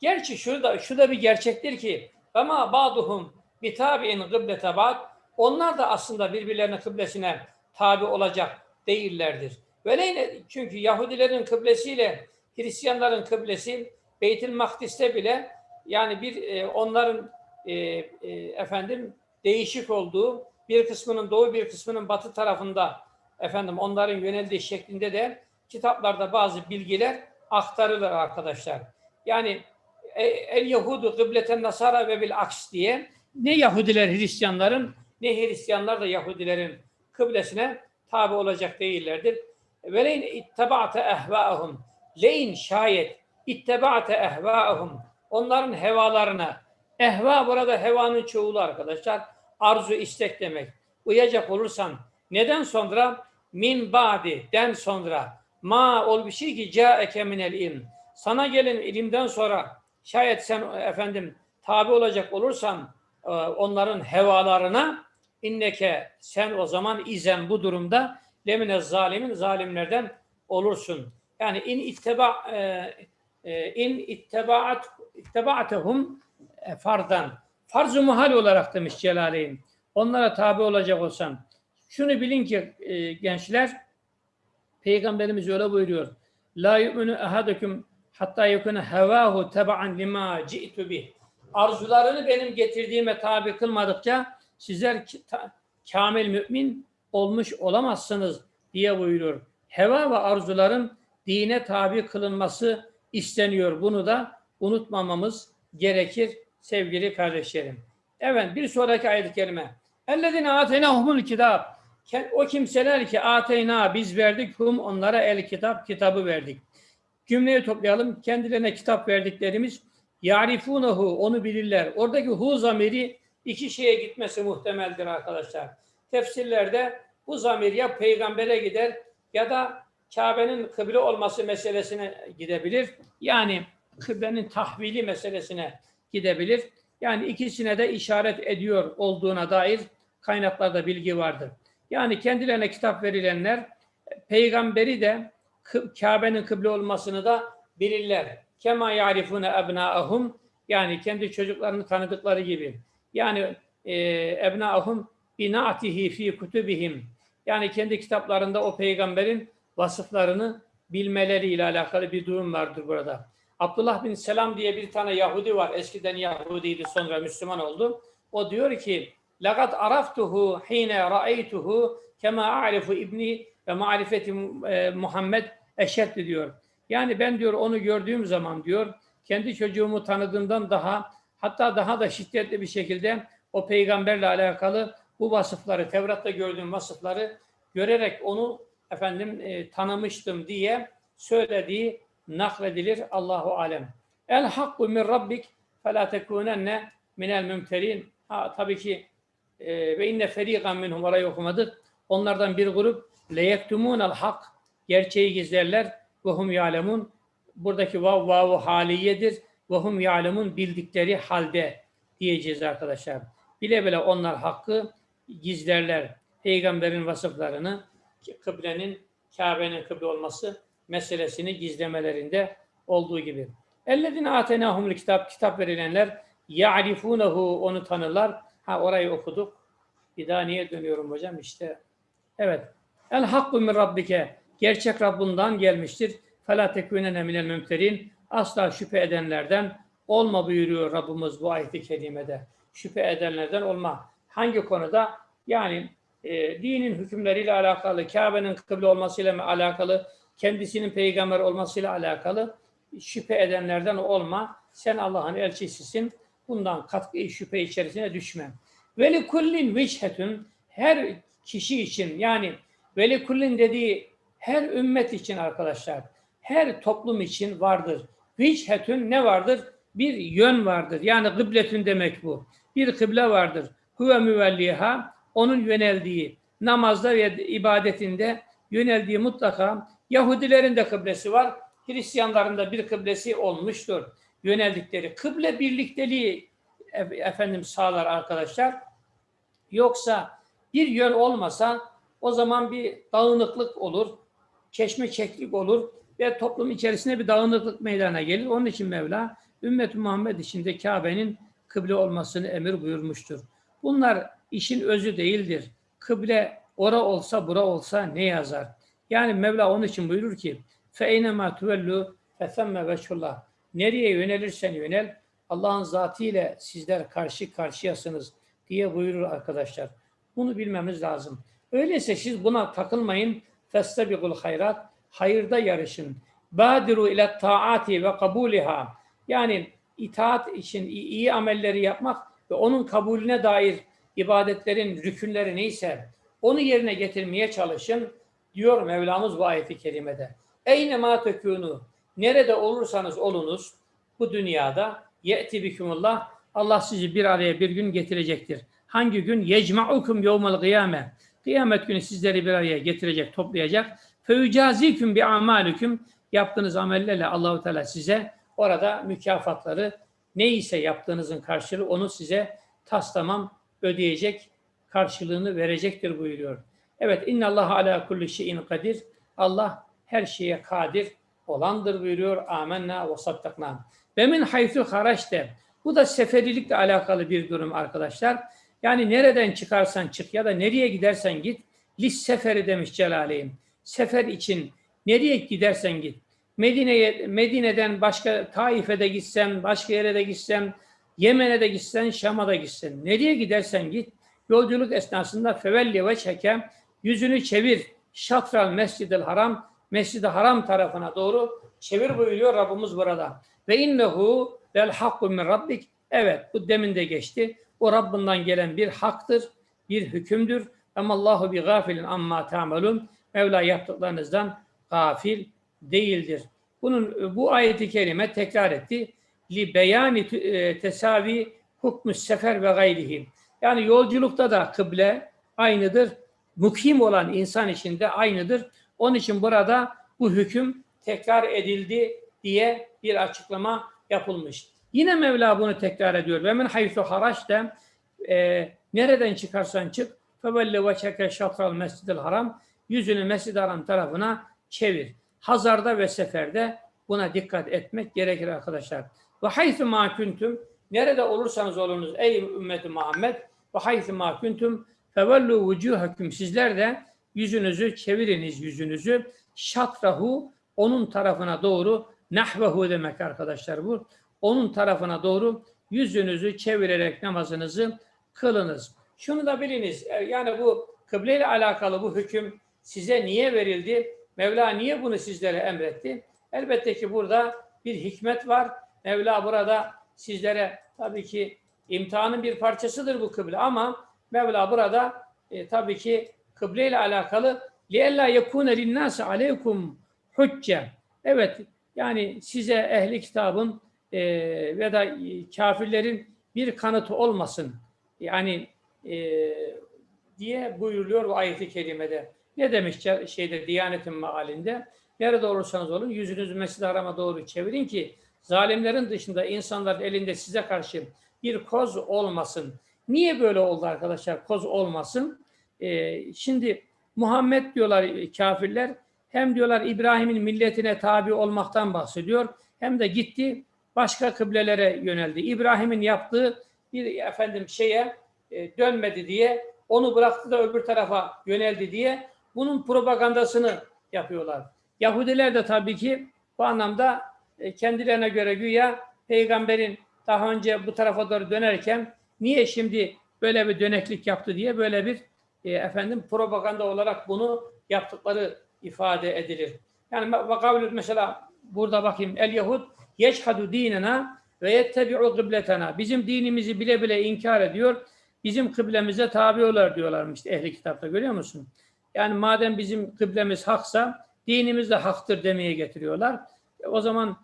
Gerçi şu da şu da bir gerçektir ki ama ba'duhum bitabi'in kıblete ba'd onlar da aslında birbirlerinin kıblesine tabi olacak değillerdir. Böyle çünkü Yahudilerin kıblesiyle Hristiyanların kıblesi Beytül Makdis'te bile yani bir e, onların e, e, efendim değişik olduğu bir kısmının doğu bir kısmının batı tarafında efendim onların yöneldiği şeklinde de kitaplarda bazı bilgiler aktarılır arkadaşlar. Yani e, el Yahudu kıbleten Nasara ve bil aks diye ne Yahudiler Hristiyanların ne Hristiyanlar da Yahudilerin kıblesine tabi olacak değillerdir. Veleyn ittaba'te ehva'ahum leyn şayet ittaba'te ehva'ahum onların hevalarına ehva burada hevanın çoğulu arkadaşlar arzu istek demek. Uyacak olursan neden sonra min ba'di den sonra ma ol bir şey ki ca'eke minel ilm sana gelen ilimden sonra şayet sen efendim tabi olacak olursan e, onların hevalarına inneke sen o zaman izen bu durumda lemine zalimin zalimlerden olursun. Yani in itteba e, e, in ittebaat ittebaatehum e, fardan farz-ı muhal olarak demiş Celaleyn. Onlara tabi olacak olsan şunu bilin ki e, gençler Peygamberimiz öyle buyuruyor. La yu'minu ahadukum hatta yekune hevahu teba'an lima ci'tu bih. Arzularını benim getirdiğime tabi kılmadıkça sizler kamil mümin olmuş olamazsınız diye buyuruyor. Heva ve arzuların dine tabi kılınması isteniyor. Bunu da unutmamamız gerekir sevgili kardeşlerim. Evet bir sonraki ayet-i kerime. Ellezine ateynahumul kitap. O kimseler ki ateyna biz verdik hum onlara el kitap kitabı verdik. Cümleyi toplayalım. Kendilerine kitap verdiklerimiz yarifunehu onu bilirler. Oradaki hu zamiri iki şeye gitmesi muhtemeldir arkadaşlar. Tefsirlerde bu zamir ya peygambere gider ya da Kabe'nin kıble olması meselesine gidebilir. Yani kıblenin tahvili meselesine gidebilir. Yani ikisine de işaret ediyor olduğuna dair kaynaklarda bilgi vardır. Yani kendilerine kitap verilenler peygamberi de Kabe'nin kıble olmasını da bilirler. Kema yarifune ebnaahum yani kendi çocuklarını tanıdıkları gibi. Yani e, ebnaahum binatihi fi kutubihim yani kendi kitaplarında o peygamberin vasıflarını bilmeleriyle alakalı bir durum vardır burada. Abdullah bin Selam diye bir tane Yahudi var. Eskiden Yahudiydi sonra Müslüman oldu. O diyor ki لَقَدْ عَرَفْتُهُ حِينَ رَأَيْتُهُ كَمَا أَعْرِفُ ibni ve marifeti e, Muhammed eşet diyor. Yani ben diyor onu gördüğüm zaman diyor kendi çocuğumu tanıdığımdan daha hatta daha da şiddetli bir şekilde o peygamberle alakalı bu vasıfları Tevrat'ta gördüğüm vasıfları görerek onu efendim e, tanımıştım diye söylediği nakledilir Allahu alem. El hakku min rabbik fe la tekunenne minel mümterin. Ha tabii ki e, ve inne feriqan minhum orayı okumadık. Onlardan bir grup leyektumunel hak gerçeği gizlerler ve hum yalemun. Buradaki vav vavu haliyedir. Ve hum yalemun bildikleri halde diyeceğiz arkadaşlar. Bile bile onlar hakkı gizlerler. Peygamberin vasıflarını, kıblenin, Kabe'nin kıble olması meselesini gizlemelerinde olduğu gibi. Ellezine atenahumul kitap, kitap verilenler ya'rifunehu onu tanırlar. Ha orayı okuduk. Bir daha niye dönüyorum hocam? İşte evet. El hakku min rabbike. Gerçek Rabbundan gelmiştir. Fela tekûnene minel mümterin. Asla şüphe edenlerden olma buyuruyor Rabbimiz bu ayet-i kerimede. Şüphe edenlerden olma. Hangi konuda? Yani e, dinin hükümleriyle alakalı, Kabe'nin kıble olmasıyla alakalı, kendisinin peygamber olmasıyla alakalı şüphe edenlerden olma. Sen Allah'ın elçisisin. Bundan katkı şüphe içerisine düşme. Veli kullin vişhetün her kişi için yani veli kullin dediği her ümmet için arkadaşlar her toplum için vardır. Vişhetün ne vardır? Bir yön vardır. Yani kıbletün demek bu. Bir kıble vardır. Huve müvelliha onun yöneldiği namazda ve ibadetinde yöneldiği mutlaka Yahudilerin de kıblesi var. Hristiyanların da bir kıblesi olmuştur. Yöneldikleri kıble birlikteliği efendim sağlar arkadaşlar. Yoksa bir yön olmasa o zaman bir dağınıklık olur, keşmeçeklik olur ve toplum içerisinde bir dağınıklık meydana gelir. Onun için Mevla ümmet Muhammed içinde Kabe'nin kıble olmasını emir buyurmuştur. Bunlar işin özü değildir. Kıble ora olsa bura olsa ne yazar? Yani Mevla onun için buyurur ki فَاَيْنَمَا تُوَلُّوا فَثَمَّ وَجْهُ Nereye yönelirsen yönel Allah'ın zatı ile sizler karşı karşıyasınız diye buyurur arkadaşlar. Bunu bilmemiz lazım. Öyleyse siz buna takılmayın. فَاسْتَبِقُ hayrat Hayırda yarışın. Badiru ile taati ve kabuliha. Yani itaat için iyi, iyi amelleri yapmak ve onun kabulüne dair ibadetlerin rükünleri neyse onu yerine getirmeye çalışın diyor Mevlamız bu ayeti kerimede. Eyne ma tekunu nerede olursanız olunuz bu dünyada ye'ti bikumullah Allah sizi bir araya bir gün getirecektir. Hangi gün? Yecma'ukum yevmel kıyame. Kıyamet günü sizleri bir araya getirecek, toplayacak. Feyucaziküm bi amalüküm. Yaptığınız amellerle Allahu Teala size orada mükafatları neyse yaptığınızın karşılığı onu size tas tamam ödeyecek, karşılığını verecektir buyuruyor. Evet, inna Allah ala kulli şeyin kadir. Allah her şeye kadir olandır buyuruyor. Amenna ve sattakna. Ve min haythu haraçte. Bu da seferilikle alakalı bir durum arkadaşlar. Yani nereden çıkarsan çık ya da nereye gidersen git. Lis seferi demiş Celaleyn. Sefer için nereye gidersen git. Medine'ye Medine'den başka Taif'e de gitsen, başka yere de gitsen, Yemen'e de gitsen, Şam'a da gitsen, nereye gidersen git. Yolculuk esnasında fevelli ve çeke yüzünü çevir. Şatral Mescid-i Haram, Mescid-i Haram tarafına doğru çevir buyuruyor Rabbimiz burada. Ve innehu vel hakku min rabbik. Evet bu demin de geçti. O Rabbinden gelen bir haktır, bir hükümdür. Ama Allahu bi gafilin amma ta'malun. Mevla yaptıklarınızdan gafil değildir. Bunun bu ayeti kerime tekrar etti. Li beyani e, tesavi hukmus sefer ve gayrihi. Yani yolculukta da kıble aynıdır. Mukim olan insan için de aynıdır. Onun için burada bu hüküm tekrar edildi diye bir açıklama yapılmış. Yine Mevla bunu tekrar ediyor. Ve min haythu haraçte e, nereden çıkarsan çık fevelle ve çeke şatral mescidil haram yüzünü mescid haram tarafına çevir. Hazarda ve seferde buna dikkat etmek gerekir arkadaşlar. Ve haythu ma nerede olursanız olunuz ey ümmeti Muhammed ve haythu ma fevellu vucuhakum sizler de yüzünüzü çeviriniz yüzünüzü şatrahu onun tarafına doğru nahvehu demek arkadaşlar bu. Onun tarafına doğru yüzünüzü çevirerek namazınızı kılınız. Şunu da biliniz. e, Yani bu kıble ile alakalı bu hüküm size niye verildi? Mevla niye bunu sizlere emretti? Elbette ki burada bir hikmet var. Mevla burada sizlere tabii ki imtihanın bir parçasıdır bu kıble ama Mevla burada e, tabii ki kıble ile alakalı لِيَلَّا يَكُونَ لِلنَّاسِ عَلَيْكُمْ hücce. Evet yani size ehli kitabın e, ve da kafirlerin bir kanıtı olmasın. Yani e, diye buyuruluyor bu ayeti kerimede. Ne demiş şeyde Diyanet'in mealinde? Nerede olursanız olun yüzünüzü Mescid-i Haram'a doğru çevirin ki zalimlerin dışında insanların elinde size karşı bir koz olmasın. Niye böyle oldu arkadaşlar? Koz olmasın. Ee, şimdi Muhammed diyorlar kafirler hem diyorlar İbrahim'in milletine tabi olmaktan bahsediyor hem de gitti başka kıblelere yöneldi. İbrahim'in yaptığı bir efendim şeye e, dönmedi diye onu bıraktı da öbür tarafa yöneldi diye bunun propagandasını yapıyorlar. Yahudiler de tabii ki bu anlamda e, kendilerine göre güya peygamberin daha önce bu tarafa doğru dönerken niye şimdi böyle bir döneklik yaptı diye böyle bir e, efendim propaganda olarak bunu yaptıkları ifade edilir. Yani vakavlü mesela burada bakayım el Yahud yeşhadu dinena ve yettebi'u kıbletena. Bizim dinimizi bile bile inkar ediyor. Bizim kıblemize tabi olar diyorlarmış ehli kitapta görüyor musun? Yani madem bizim kıblemiz haksa dinimiz de haktır demeye getiriyorlar. O zaman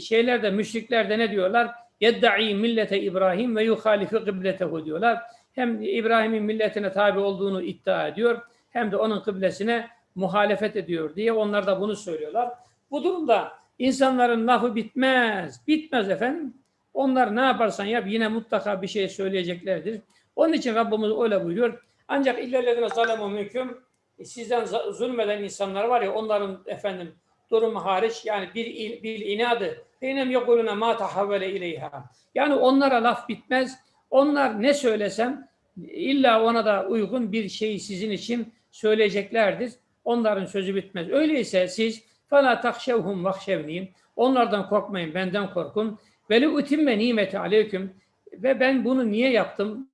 şeyler de müşrikler de ne diyorlar? Yedda'i millete İbrahim ve yuhalifi kıbletehu diyorlar. Hem İbrahim'in milletine tabi olduğunu iddia ediyor hem de onun kıblesine muhalefet ediyor diye onlar da bunu söylüyorlar. Bu durumda insanların lafı bitmez. Bitmez efendim. Onlar ne yaparsan yap yine mutlaka bir şey söyleyeceklerdir. Onun için Rabbimiz öyle buyuruyor. Ancak illellezine zalemu mülküm sizden zulmeden insanlar var ya onların efendim durumu hariç yani bir bir inadı benim yekuluna ma tahavvele ileyha. Yani onlara laf bitmez. Onlar ne söylesem illa ona da uygun bir şeyi sizin için söyleyeceklerdir. Onların sözü bitmez. Öyleyse siz fala takşevhum vahşevniyim. Onlardan korkmayın, benden korkun. Ve li utimme nimeti aleyküm. Ve ben bunu niye yaptım?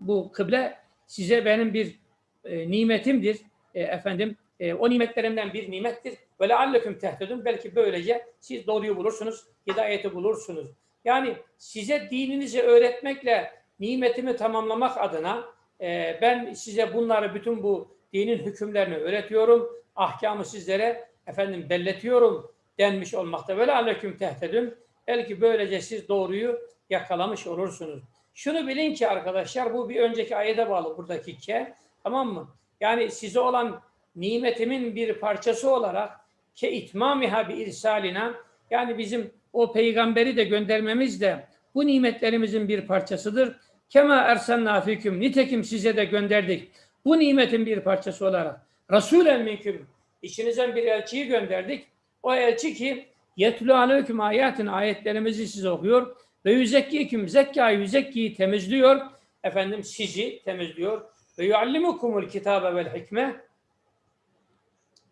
Bu kıble size benim bir e, nimetimdir. E, efendim e, o nimetlerimden bir nimettir. Ve lealleküm tehtedun. Belki böylece siz doğruyu bulursunuz, hidayeti bulursunuz. Yani size dininizi öğretmekle nimetimi tamamlamak adına e, ben size bunları bütün bu dinin hükümlerini öğretiyorum. Ahkamı sizlere efendim belletiyorum denmiş olmakta. Ve lealleküm tehtedun. Belki böylece siz doğruyu yakalamış olursunuz. Şunu bilin ki arkadaşlar bu bir önceki ayete bağlı buradaki ke. Tamam mı? Yani size olan nimetimin bir parçası olarak ke itmamiha bi irsalina yani bizim o peygamberi de göndermemiz de bu nimetlerimizin bir parçasıdır. Kema ersenna fiküm nitekim size de gönderdik. Bu nimetin bir parçası olarak Resulen minküm içinizden bir elçiyi gönderdik. O elçi ki yetlu aleyküm ayatin ayetlerimizi size okuyor ve yüzekkiküm zekka yüzekkiyi temizliyor. Efendim sizi temizliyor. Ve yuallimukumul kitabe vel hikme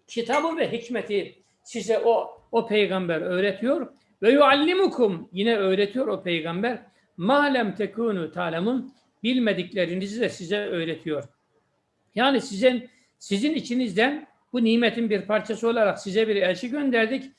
kitabı ve hikmeti size o o peygamber öğretiyor ve yuallimukum yine öğretiyor o peygamber ma lem tekunu ta'lemun bilmediklerinizi de size öğretiyor. Yani sizin sizin içinizden bu nimetin bir parçası olarak size bir elçi gönderdik.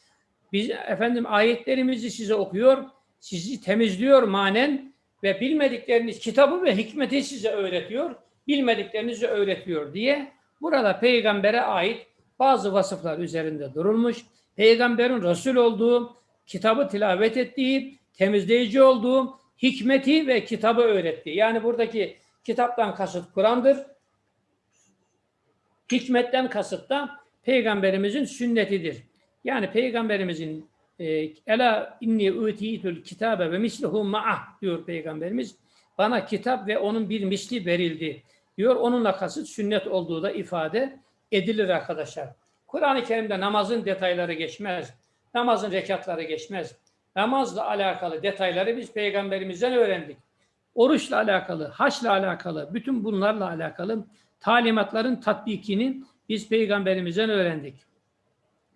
Biz efendim ayetlerimizi size okuyor, sizi temizliyor manen ve bilmedikleriniz kitabı ve hikmeti size öğretiyor, bilmediklerinizi öğretiyor diye burada peygambere ait bazı vasıflar üzerinde durulmuş. Peygamberin Resul olduğu, kitabı tilavet ettiği, temizleyici olduğu, hikmeti ve kitabı öğrettiği. Yani buradaki kitaptan kasıt Kur'an'dır. Hikmetten kasıt da peygamberimizin sünnetidir. Yani peygamberimizin e, ela inni utitul kitabe ve misluhu ma'ah diyor peygamberimiz. Bana kitap ve onun bir misli verildi diyor. Onunla kasıt sünnet olduğu da ifade edilir arkadaşlar. Kur'an-ı Kerim'de namazın detayları geçmez. Namazın rekatları geçmez. Namazla alakalı detayları biz peygamberimizden öğrendik. Oruçla alakalı, haçla alakalı, bütün bunlarla alakalı talimatların tatbikini biz peygamberimizden öğrendik.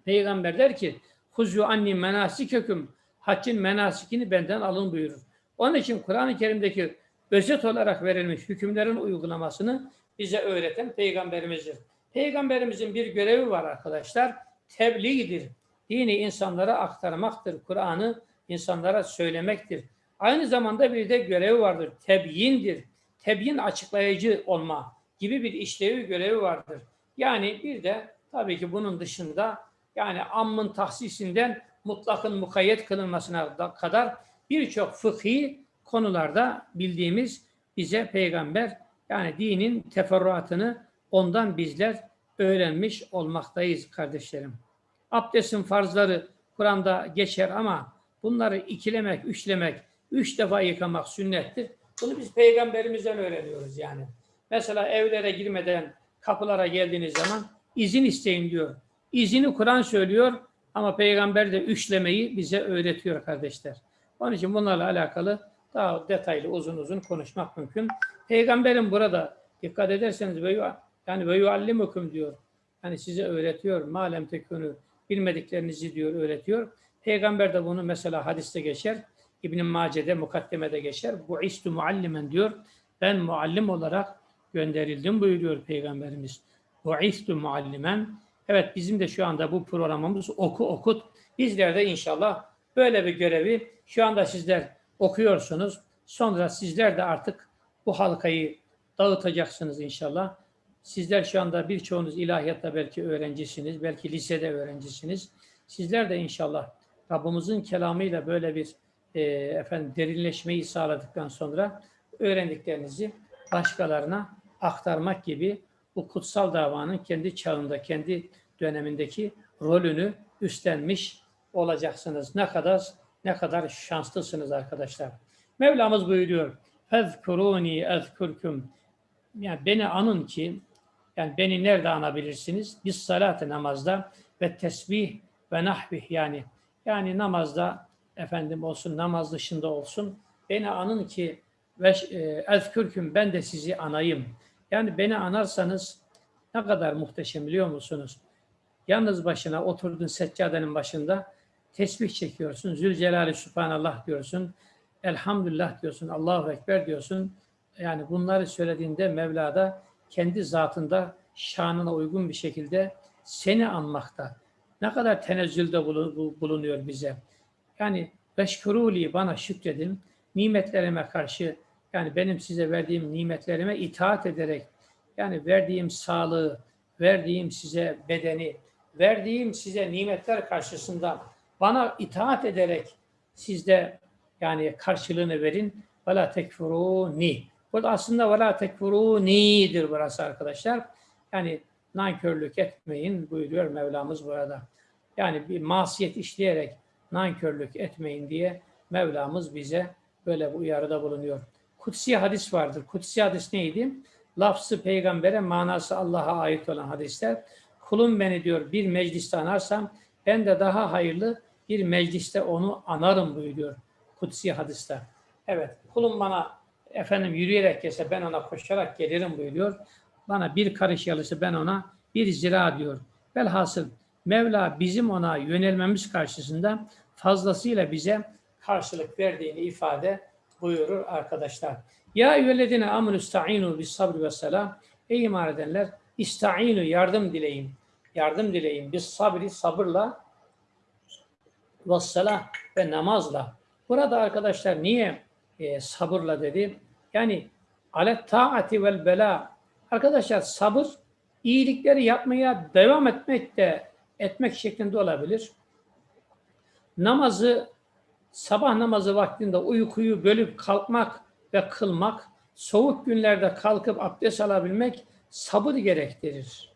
Peygamber der ki, Huzu anni menasikeküm, haccın menasikini benden alın buyurur. Onun için Kur'an-ı Kerim'deki özet olarak verilmiş hükümlerin uygulamasını bize öğreten peygamberimizdir. Peygamberimizin bir görevi var arkadaşlar. Tebliğdir. Dini insanlara aktarmaktır. Kur'an'ı insanlara söylemektir. Aynı zamanda bir de görevi vardır. Tebyindir. Tebyin açıklayıcı olma gibi bir işlevi görevi vardır. Yani bir de tabii ki bunun dışında yani ammın tahsisinden mutlakın mukayyet kılınmasına da kadar birçok fıkhi konularda bildiğimiz bize peygamber yani dinin teferruatını ondan bizler öğrenmiş olmaktayız kardeşlerim. Abdestin farzları Kur'an'da geçer ama bunları ikilemek, üçlemek, üç defa yıkamak sünnettir. Bunu biz peygamberimizden öğreniyoruz yani. Mesela evlere girmeden kapılara geldiğiniz zaman izin isteyin diyor. İzini Kur'an söylüyor ama peygamber de üçlemeyi bize öğretiyor kardeşler. Onun için bunlarla alakalı daha detaylı uzun uzun konuşmak mümkün. Peygamberin burada dikkat ederseniz yu- yani ve yuallimukum diyor. Yani size öğretiyor. Malem tekunu bilmediklerinizi diyor öğretiyor. Peygamber de bunu mesela hadiste geçer. İbn Mace'de mukaddemede geçer. Bu istu muallimen diyor. Ben muallim olarak gönderildim buyuruyor Peygamberimiz. Bu istu muallimen. Evet bizim de şu anda bu programımız oku okut. Bizler de inşallah böyle bir görevi şu anda sizler okuyorsunuz. Sonra sizler de artık bu halkayı dağıtacaksınız inşallah. Sizler şu anda birçoğunuz ilahiyatta belki öğrencisiniz, belki lisede öğrencisiniz. Sizler de inşallah Rabbimizin kelamıyla böyle bir e, efendim derinleşmeyi sağladıktan sonra öğrendiklerinizi başkalarına aktarmak gibi bu kutsal davanın kendi çağında, kendi dönemindeki rolünü üstlenmiş olacaksınız. Ne kadar ne kadar şanslısınız arkadaşlar. Mevlamız buyuruyor. Fezkuruni ezkurkum. Yani beni anın ki yani beni nerede anabilirsiniz? Biz salatı namazda ve tesbih ve nahvih yani yani namazda efendim olsun namaz dışında olsun beni anın ki ve e, ezkürküm ben de sizi anayım. Yani beni anarsanız ne kadar muhteşem biliyor musunuz? Yalnız başına oturdun seccadenin başında tesbih çekiyorsun. Zülcelali Sübhanallah diyorsun. Elhamdülillah diyorsun. Allahu Ekber diyorsun. Yani bunları söylediğinde Mevla'da kendi zatında şanına uygun bir şekilde seni anmakta. Ne kadar tenezzülde bulun- bu- bulunuyor bize. Yani beşkuruli bana şükredin. Nimetlerime karşı yani benim size verdiğim nimetlerime itaat ederek yani verdiğim sağlığı, verdiğim size bedeni, verdiğim size nimetler karşısında bana itaat ederek siz de yani karşılığını verin. Ve la tekfuruni. Burada aslında la tekfuruni'dir burası arkadaşlar. Yani nankörlük etmeyin buyuruyor Mevlamız burada. Yani bir masiyet işleyerek nankörlük etmeyin diye Mevlamız bize böyle bir uyarıda bulunuyor. Kutsi hadis vardır. Kutsi hadis neydi? Lafzı peygambere, manası Allah'a ait olan hadisler. Kulum beni diyor bir mecliste anarsam ben de daha hayırlı bir mecliste onu anarım buyuruyor kutsi hadiste. Evet, kulum bana efendim yürüyerek gelse ben ona koşarak gelirim buyuruyor. Bana bir karış yalısı ben ona bir zira diyor. Velhasıl Mevla bizim ona yönelmemiz karşısında fazlasıyla bize karşılık verdiğini ifade buyurur arkadaşlar. Ya eyyühellezine amenu ista'inu bis sabri ve selam. Ey iman edenler ista'inu yardım dileyin. Yardım dileyin. Biz sabri sabırla ve selah ve namazla. Burada arkadaşlar niye e, sabırla dedi? Yani alet taati vel bela. Arkadaşlar sabır iyilikleri yapmaya devam etmek de etmek şeklinde olabilir. Namazı sabah namazı vaktinde uykuyu bölüp kalkmak ve kılmak, soğuk günlerde kalkıp abdest alabilmek sabır gerektirir.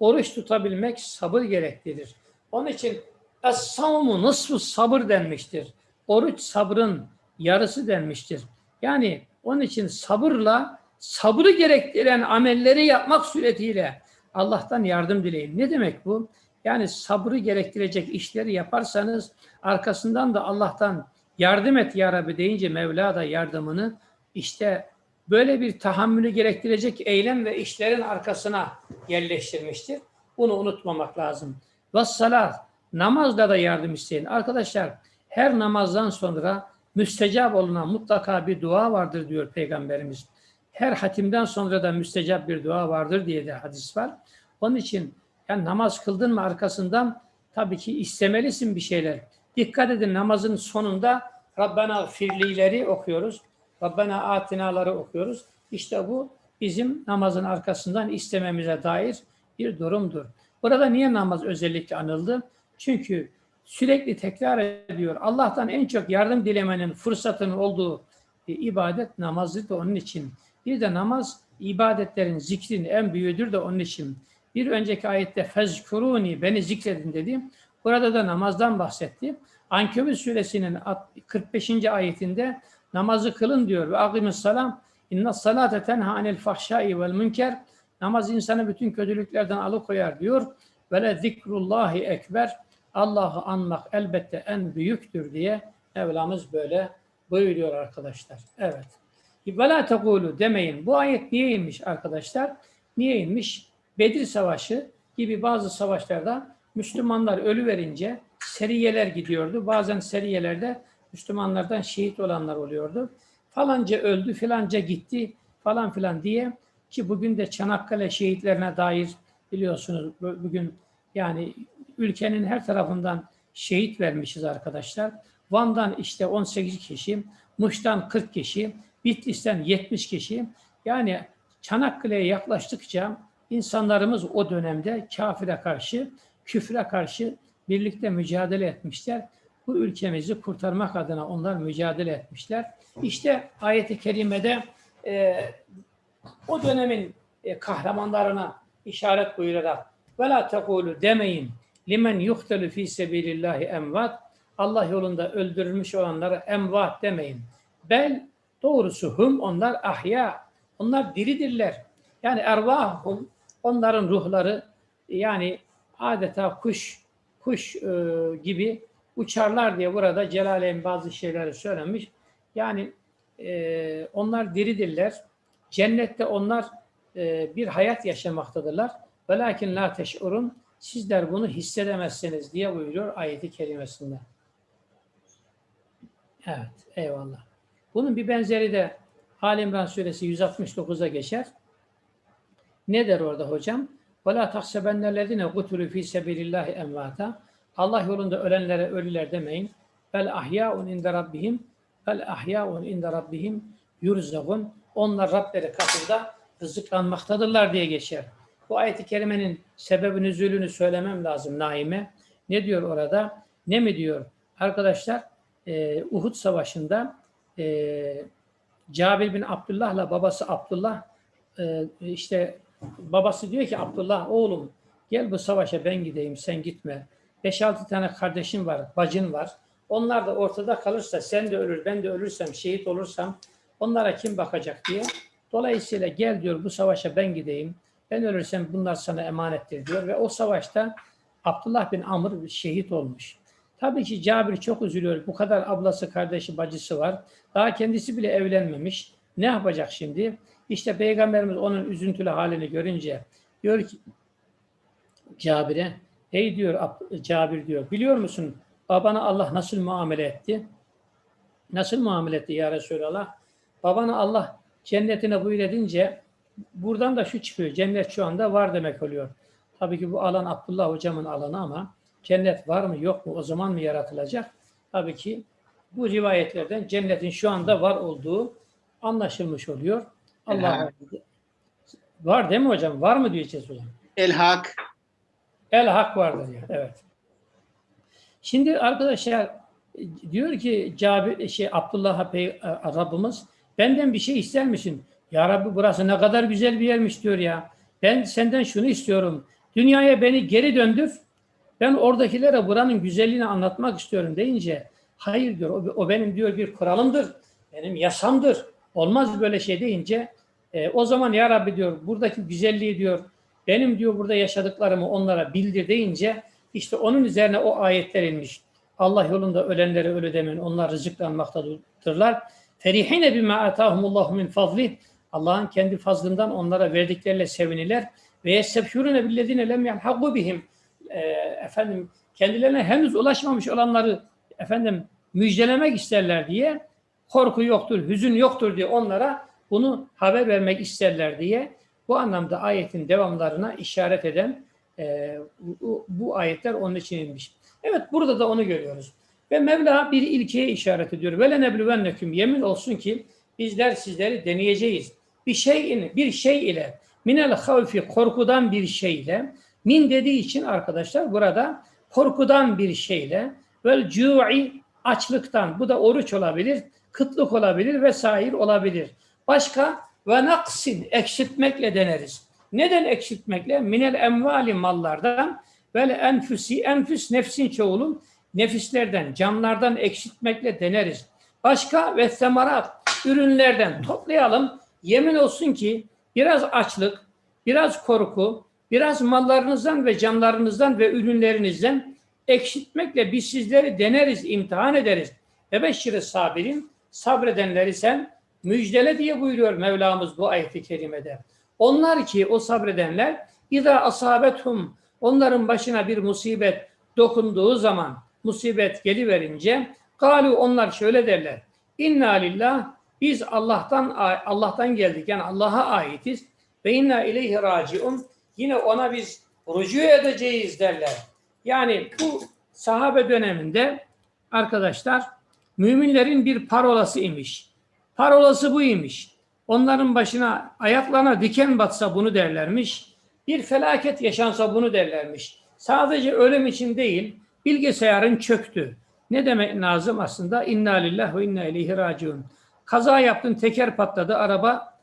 Oruç tutabilmek sabır gerektirir. Onun için Es-savmu nısfı sabır denmiştir. Oruç sabrın yarısı denmiştir. Yani onun için sabırla sabrı gerektiren amelleri yapmak suretiyle Allah'tan yardım dileyin. Ne demek bu? Yani sabrı gerektirecek işleri yaparsanız arkasından da Allah'tan yardım et ya Rabbi deyince Mevla da yardımını işte böyle bir tahammülü gerektirecek eylem ve işlerin arkasına yerleştirmiştir. Bunu unutmamak lazım. Ve salat Namazda da yardım isteyin. Arkadaşlar her namazdan sonra müstecap olunan mutlaka bir dua vardır diyor Peygamberimiz. Her hatimden sonra da müstecap bir dua vardır diye de hadis var. Onun için yani namaz kıldın mı arkasından tabii ki istemelisin bir şeyler. Dikkat edin namazın sonunda Rabbena firlileri okuyoruz. Rabbena atinaları okuyoruz. İşte bu bizim namazın arkasından istememize dair bir durumdur. Burada niye namaz özellikle anıldı? Çünkü sürekli tekrar ediyor. Allah'tan en çok yardım dilemenin fırsatının olduğu e, ibadet namazı da onun için. Bir de namaz ibadetlerin zikrin en büyüğüdür de onun için. Bir önceki ayette fezkuruni beni zikredin dedi. Burada da namazdan bahsetti. Ankebut suresinin 45. ayetinde namazı kılın diyor. Ve akimis salam inna salate tenha anil fahşai vel münker namaz insanı bütün kötülüklerden alıkoyar diyor. Ve le zikrullahi ekber Allah'ı anmak elbette en büyüktür diye Mevlamız böyle buyuruyor arkadaşlar. Evet. Ve la tekulu demeyin. Bu ayet niye inmiş arkadaşlar? Niye inmiş? Bedir Savaşı gibi bazı savaşlarda Müslümanlar ölü verince seriyeler gidiyordu. Bazen seriyelerde Müslümanlardan şehit olanlar oluyordu. Falanca öldü, filanca gitti falan filan diye ki bugün de Çanakkale şehitlerine dair biliyorsunuz bugün yani ülkenin her tarafından şehit vermişiz arkadaşlar. Van'dan işte 18 kişi, Muş'tan 40 kişi, Bitlis'ten 70 kişi. Yani Çanakkale'ye yaklaştıkça insanlarımız o dönemde kafire karşı, küfre karşı birlikte mücadele etmişler. Bu ülkemizi kurtarmak adına onlar mücadele etmişler. İşte ayet-i kerimede e, o dönemin e, kahramanlarına işaret buyurarak la tekulu demeyin limen yuhtelu fi sebilillahi emvat Allah yolunda öldürülmüş olanlara emvat demeyin. Bel doğrusu hum onlar ahya. Onlar diridirler. Yani ervahum onların ruhları yani adeta kuş kuş e, gibi uçarlar diye burada Celaleyn bazı şeyleri söylemiş. Yani e, onlar diridirler. Cennette onlar e, bir hayat yaşamaktadırlar. Velakin la teş'urun sizler bunu hissedemezsiniz diye buyuruyor ayeti kerimesinde. Evet, eyvallah. Bunun bir benzeri de Ali İmran suresi 169'a geçer. Ne der orada hocam? وَلَا تَحْسَبَنَّ الَّذِينَ قُتُلُوا ف۪ي سَبِيلِ اللّٰهِ اَمْوَاتًا Allah yolunda ölenlere ölüler demeyin. Bel ahyaun inde rabbihim bel ahyaun inde rabbihim yurzagun. Onlar Rableri katında rızıklanmaktadırlar diye geçer. Bu ayet-i kerimenin sebebi nüzulünü söylemem lazım Naime. Ne diyor orada? Ne mi diyor? Arkadaşlar e, Uhud Savaşı'nda e, Cabir bin Abdullah'la babası Abdullah e, işte babası diyor ki Abdullah oğlum gel bu savaşa ben gideyim sen gitme. 5-6 tane kardeşim var, bacın var. Onlar da ortada kalırsa sen de ölür, ben de ölürsem, şehit olursam onlara kim bakacak diye. Dolayısıyla gel diyor bu savaşa ben gideyim. Ben ölürsem bunlar sana emanettir diyor ve o savaşta Abdullah bin Amr şehit olmuş. Tabii ki Cabir çok üzülüyor. Bu kadar ablası, kardeşi, bacısı var. Daha kendisi bile evlenmemiş. Ne yapacak şimdi? İşte Peygamberimiz onun üzüntülü halini görünce diyor ki Cabir'e ey diyor Ab- Cabir diyor biliyor musun babana Allah nasıl muamele etti? Nasıl muamele etti ya Resulallah? Babana Allah cennetine buyur edince buradan da şu çıkıyor. Cennet şu anda var demek oluyor. Tabii ki bu alan Abdullah hocamın alanı ama cennet var mı yok mu o zaman mı yaratılacak? Tabii ki bu rivayetlerden cennetin şu anda var olduğu anlaşılmış oluyor. Allah var değil mi hocam? Var mı diyeceğiz hocam? El hak. El hak vardır ya. Evet. Şimdi arkadaşlar diyor ki Cabir şey Abdullah'a Pey- Rabbimiz benden bir şey ister misin? Ya Rabbi burası ne kadar güzel bir yermiş diyor ya. Ben senden şunu istiyorum. Dünyaya beni geri döndür. Ben oradakilere buranın güzelliğini anlatmak istiyorum deyince hayır diyor. O, o benim diyor bir kuralımdır. Benim yasamdır. Olmaz böyle şey deyince e, o zaman ya Rabbi diyor buradaki güzelliği diyor benim diyor burada yaşadıklarımı onlara bildir deyince işte onun üzerine o ayetler inmiş. Allah yolunda ölenlere ölü demeyin. Onlar rızıklanmaktadırlar. Ferihine bima atahumullahu min fazlih. Allah'ın kendi fazlından onlara verdikleriyle seviniler. Ve yestebşurune billezine lem yelhagu bihim. Ee, efendim kendilerine henüz ulaşmamış olanları efendim müjdelemek isterler diye korku yoktur, hüzün yoktur diye onlara bunu haber vermek isterler diye bu anlamda ayetin devamlarına işaret eden e, bu, bu ayetler onun için inmiş. Evet burada da onu görüyoruz. Ve Mevla bir ilkeye işaret ediyor. Ve lenebluvennekum yemin olsun ki bizler sizleri deneyeceğiz. Bir şey bir şey ile minel havfi korkudan bir şeyle min dediği için arkadaşlar burada korkudan bir şeyle vel cu'i açlıktan bu da oruç olabilir, kıtlık olabilir vesaire olabilir. Başka ve naksin eksiltmekle deneriz. Neden eksiltmekle? Minel emvali mallardan vel enfüsi enfüs nefsin çoğulu nefislerden, canlardan eksiltmekle deneriz. Başka ve semarat ürünlerden toplayalım. Yemin olsun ki biraz açlık, biraz korku, biraz mallarınızdan ve canlarınızdan ve ürünlerinizden eksiltmekle biz sizleri deneriz, imtihan ederiz. Ve beşşiri sabirin sabredenleri sen müjdele diye buyuruyor Mevlamız bu ayet-i kerimede. Onlar ki o sabredenler İza asabethum onların başına bir musibet dokunduğu zaman musibet geliverince galu onlar şöyle derler. İnna lillah biz Allah'tan Allah'tan geldik yani Allah'a aitiz ve inna ileyhi raciun yine ona biz rücu edeceğiz derler. Yani bu sahabe döneminde arkadaşlar müminlerin bir parolası imiş. Parolası bu imiş. Onların başına ayaklarına diken batsa bunu derlermiş. Bir felaket yaşansa bunu derlermiş. Sadece ölüm için değil, bilgisayarın çöktü. Ne demek lazım aslında? İnna lillahi ve inna ileyhi raciun. Kaza yaptın, teker patladı, araba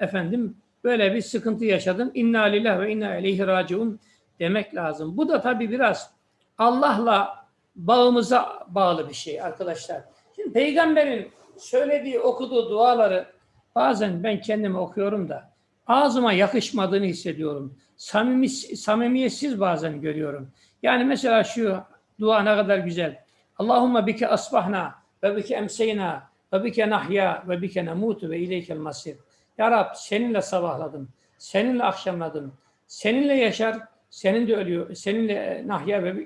efendim böyle bir sıkıntı yaşadım. İnna lillahi ve inna ileyhi raciun demek lazım. Bu da tabii biraz Allah'la bağımıza bağlı bir şey arkadaşlar. Şimdi peygamberin söylediği, okuduğu duaları bazen ben kendime okuyorum da ağzıma yakışmadığını hissediyorum. Samimi, samimiyetsiz bazen görüyorum. Yani mesela şu dua ne kadar güzel. Allahümme bike asbahna ve bike emseyna ve bike nahya ve bike nemutu ve ileykel masir. Ya Rab seninle sabahladım, seninle akşamladım, seninle yaşar, senin de ölüyor, seninle nahya ve,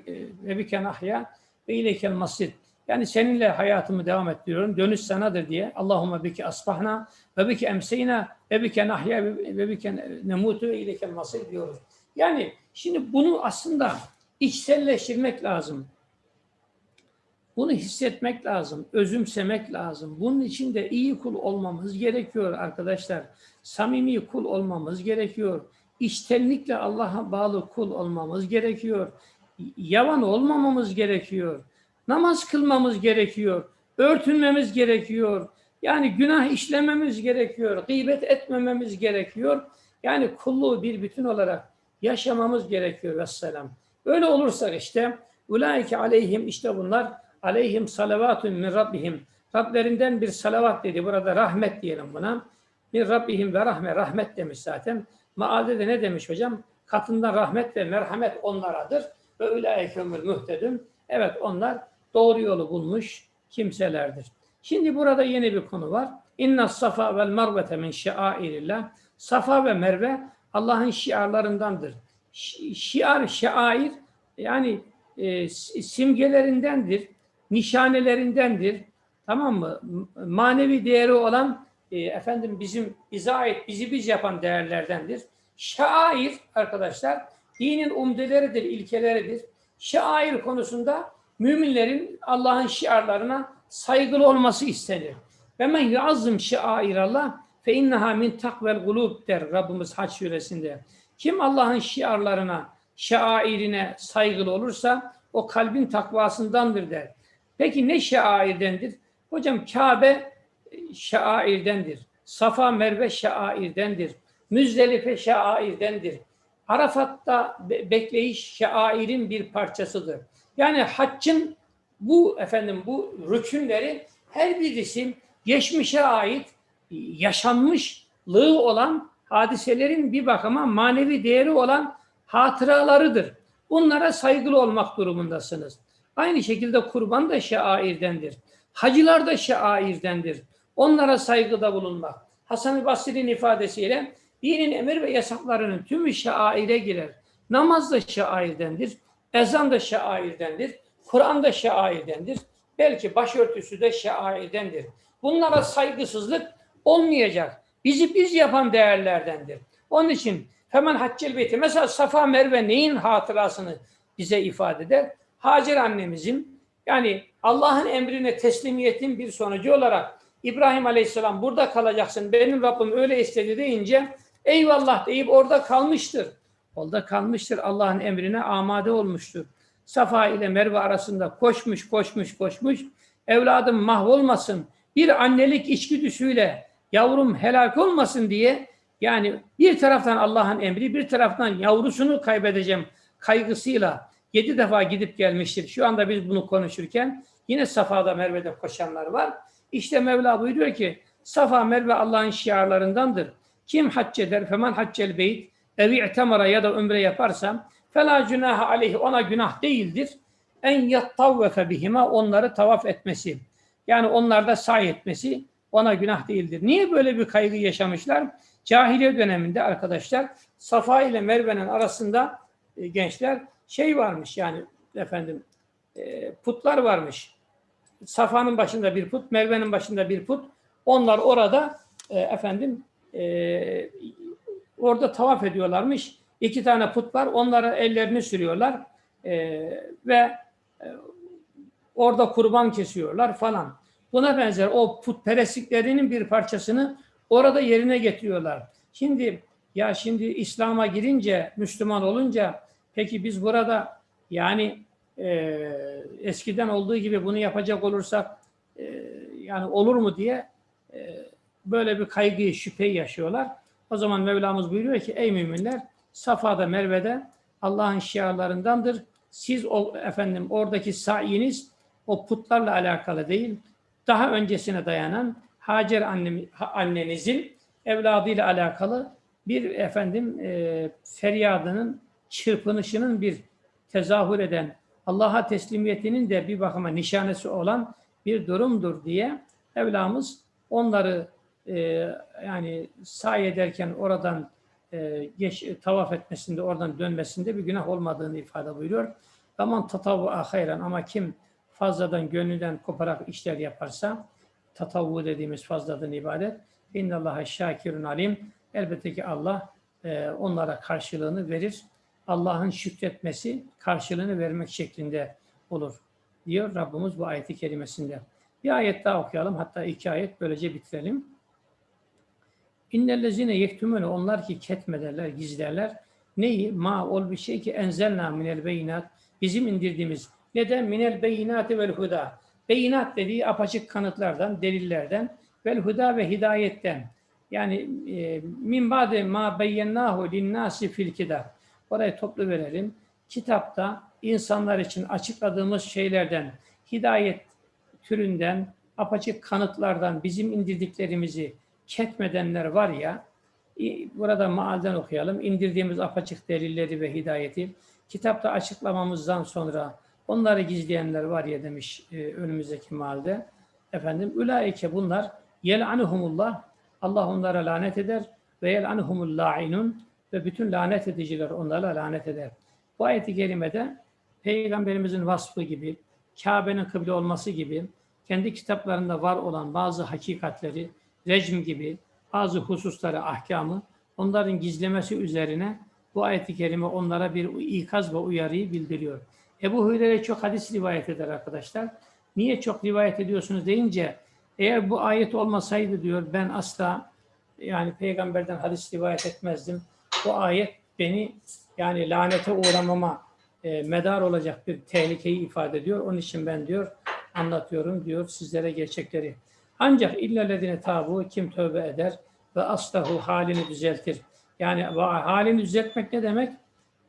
ve bike nahya ve ileykel masir. Yani seninle hayatımı devam ettiriyorum. Dönüş sanadır diye. Allahümme bike asbahna ve bike emseyna ve bike nahya ve bike nemutu ve ileykel masir diyoruz. Yani şimdi bunu aslında içselleştirmek lazım. Bunu hissetmek lazım, özümsemek lazım. Bunun için de iyi kul olmamız gerekiyor arkadaşlar. Samimi kul olmamız gerekiyor. İçtenlikle Allah'a bağlı kul olmamız gerekiyor. Yavan olmamamız gerekiyor. Namaz kılmamız gerekiyor. Örtünmemiz gerekiyor. Yani günah işlememiz gerekiyor. Gıybet etmememiz gerekiyor. Yani kulluğu bir bütün olarak yaşamamız gerekiyor. Vesselam. Öyle olursa işte ulaike aleyhim işte bunlar aleyhim salavatun min rabbihim. Rablerinden bir salavat dedi. Burada rahmet diyelim buna. Min rabbihim ve rahme. Rahmet demiş zaten. Maalde de ne demiş hocam? Katından rahmet ve merhamet onlaradır. Ve ulaike umul muhtedun. Evet onlar doğru yolu bulmuş kimselerdir. Şimdi burada yeni bir konu var. İnna safa vel mervete min şairillah. Safa ve Merve Allah'ın şiarlarındandır. Şi- Şiar, şair yani e, simgelerindendir, nişanelerindendir. Tamam mı? Manevi değeri olan e, efendim bizim bize ait, bizi biz yapan değerlerdendir. Şair arkadaşlar dinin umdeleridir, ilkeleridir. Şair konusunda müminlerin Allah'ın şiarlarına saygılı olması istenir. Ve men yuazzım şairallah fe inneha min takvel gulub der Rabbimiz Haç suresinde. Kim Allah'ın şiarlarına, şairine saygılı olursa o kalbin takvasındandır der. Peki ne şairdendir? Hocam Kabe şairdendir. Safa Merve şairdendir. Müzdelife şairdendir. Arafat'ta be- bekleyiş şairin bir parçasıdır. Yani haccın bu efendim bu rükünleri her birisi geçmişe ait yaşanmışlığı olan hadiselerin bir bakıma manevi değeri olan hatıralarıdır. Bunlara saygılı olmak durumundasınız. Aynı şekilde kurban da şairdendir. Hacılar da şairdendir. Onlara saygıda bulunmak. Hasan-ı Basri'nin ifadesiyle dinin emir ve yasaklarının tümü şaire girer. Namaz da şairdendir. Ezan da şairdendir. Kur'an da şairdendir. Belki başörtüsü de şairdendir. Bunlara saygısızlık olmayacak. Bizi biz yapan değerlerdendir. Onun için hemen Haccel Beyti mesela Safa Merve neyin hatırasını bize ifade eder? Hacer annemizin yani Allah'ın emrine teslimiyetin bir sonucu olarak İbrahim Aleyhisselam burada kalacaksın benim Rabbim öyle istedi deyince eyvallah deyip orada kalmıştır. Orada kalmıştır Allah'ın emrine amade olmuştur. Safa ile Merve arasında koşmuş koşmuş koşmuş evladım mahvolmasın bir annelik içgüdüsüyle yavrum helak olmasın diye yani bir taraftan Allah'ın emri bir taraftan yavrusunu kaybedeceğim kaygısıyla yedi defa gidip gelmiştir. Şu anda biz bunu konuşurken yine Safa'da Merve'de koşanlar var. İşte Mevla buyuruyor ki Safa Merve Allah'ın şiarlarındandır. Kim hac eder? Femen haccel beyt evi i'temara ya da ömre yaparsa fela günaha aleyhi ona günah değildir. En yattavvefe bihima onları tavaf etmesi. Yani onlarda say etmesi ona günah değildir. Niye böyle bir kaygı yaşamışlar? Cahiliye döneminde arkadaşlar Safa ile Merve'nin arasında e, gençler şey varmış yani efendim e, putlar varmış. Safa'nın başında bir put, Merve'nin başında bir put. Onlar orada e, efendim e, orada tavaf ediyorlarmış. İki tane put var. Onlara ellerini sürüyorlar ve orada kurban kesiyorlar falan. Buna benzer o putperestliklerinin bir parçasını orada yerine getiriyorlar. Şimdi ya şimdi İslam'a girince, Müslüman olunca peki biz burada yani e, eskiden olduğu gibi bunu yapacak olursak e, yani olur mu diye e, böyle bir kaygıyı, şüpheyi yaşıyorlar. O zaman Mevlamız buyuruyor ki ey müminler Safa'da Merve'de Allah'ın şiarlarındandır. Siz o efendim oradaki sayiniz o putlarla alakalı değil. Daha öncesine dayanan Hacer annem, annenizin evladıyla alakalı bir efendim e, feryadının çırpınışının bir tezahür eden Allah'a teslimiyetinin de bir bakıma nişanesi olan bir durumdur diye Mevlamız onları e, yani sahi ederken oradan e, geç, tavaf etmesinde, oradan dönmesinde bir günah olmadığını ifade buyuruyor. Aman tatavvu hayran ama kim fazladan gönlünden koparak işler yaparsa tatavvu dediğimiz fazladan ibadet innallaha şakirun alim elbette ki Allah e, onlara karşılığını verir. Allah'ın şükretmesi karşılığını vermek şeklinde olur diyor Rabbimiz bu ayeti kerimesinde. Bir ayet daha okuyalım. Hatta iki ayet böylece bitirelim. İnnellezine yektümüne onlar ki ketmederler, gizlerler. Neyi? Ma ol bir şey ki enzelna minel beyinat. Bizim indirdiğimiz. Neden? Minel beyinati vel huda. Beyinat dediği apaçık kanıtlardan, delillerden vel huda ve hidayetten. Yani e, min ma beyyennahu linnâsi fil kitab. Orayı toplu verelim. Kitapta insanlar için açıkladığımız şeylerden, hidayet türünden, apaçık kanıtlardan bizim indirdiklerimizi ketmedenler var ya, burada maalden okuyalım. İndirdiğimiz apaçık delilleri ve hidayeti kitapta açıklamamızdan sonra onları gizleyenler var ya demiş e, önümüzdeki maalde. Efendim, ülaike bunlar yel'anuhumullah Allah onlara lanet eder ve yel'anuhumul la'inun ve bütün lanet ediciler onlara lanet eder. Bu ayeti kerimede Peygamberimizin vasfı gibi, Kabe'nin kıble olması gibi, kendi kitaplarında var olan bazı hakikatleri, rejim gibi bazı hususları, ahkamı onların gizlemesi üzerine bu ayeti kerime onlara bir ikaz ve uyarıyı bildiriyor. Ebu Hureyre çok hadis rivayet eder arkadaşlar. Niye çok rivayet ediyorsunuz deyince eğer bu ayet olmasaydı diyor ben asla yani peygamberden hadis rivayet etmezdim. Bu ayet beni yani lanete uğramama e, medar olacak bir tehlikeyi ifade ediyor. Onun için ben diyor anlatıyorum diyor sizlere gerçekleri. Ancak illellezine tabu kim tövbe eder ve aslahu halini düzeltir. Yani halini düzeltmek ne demek?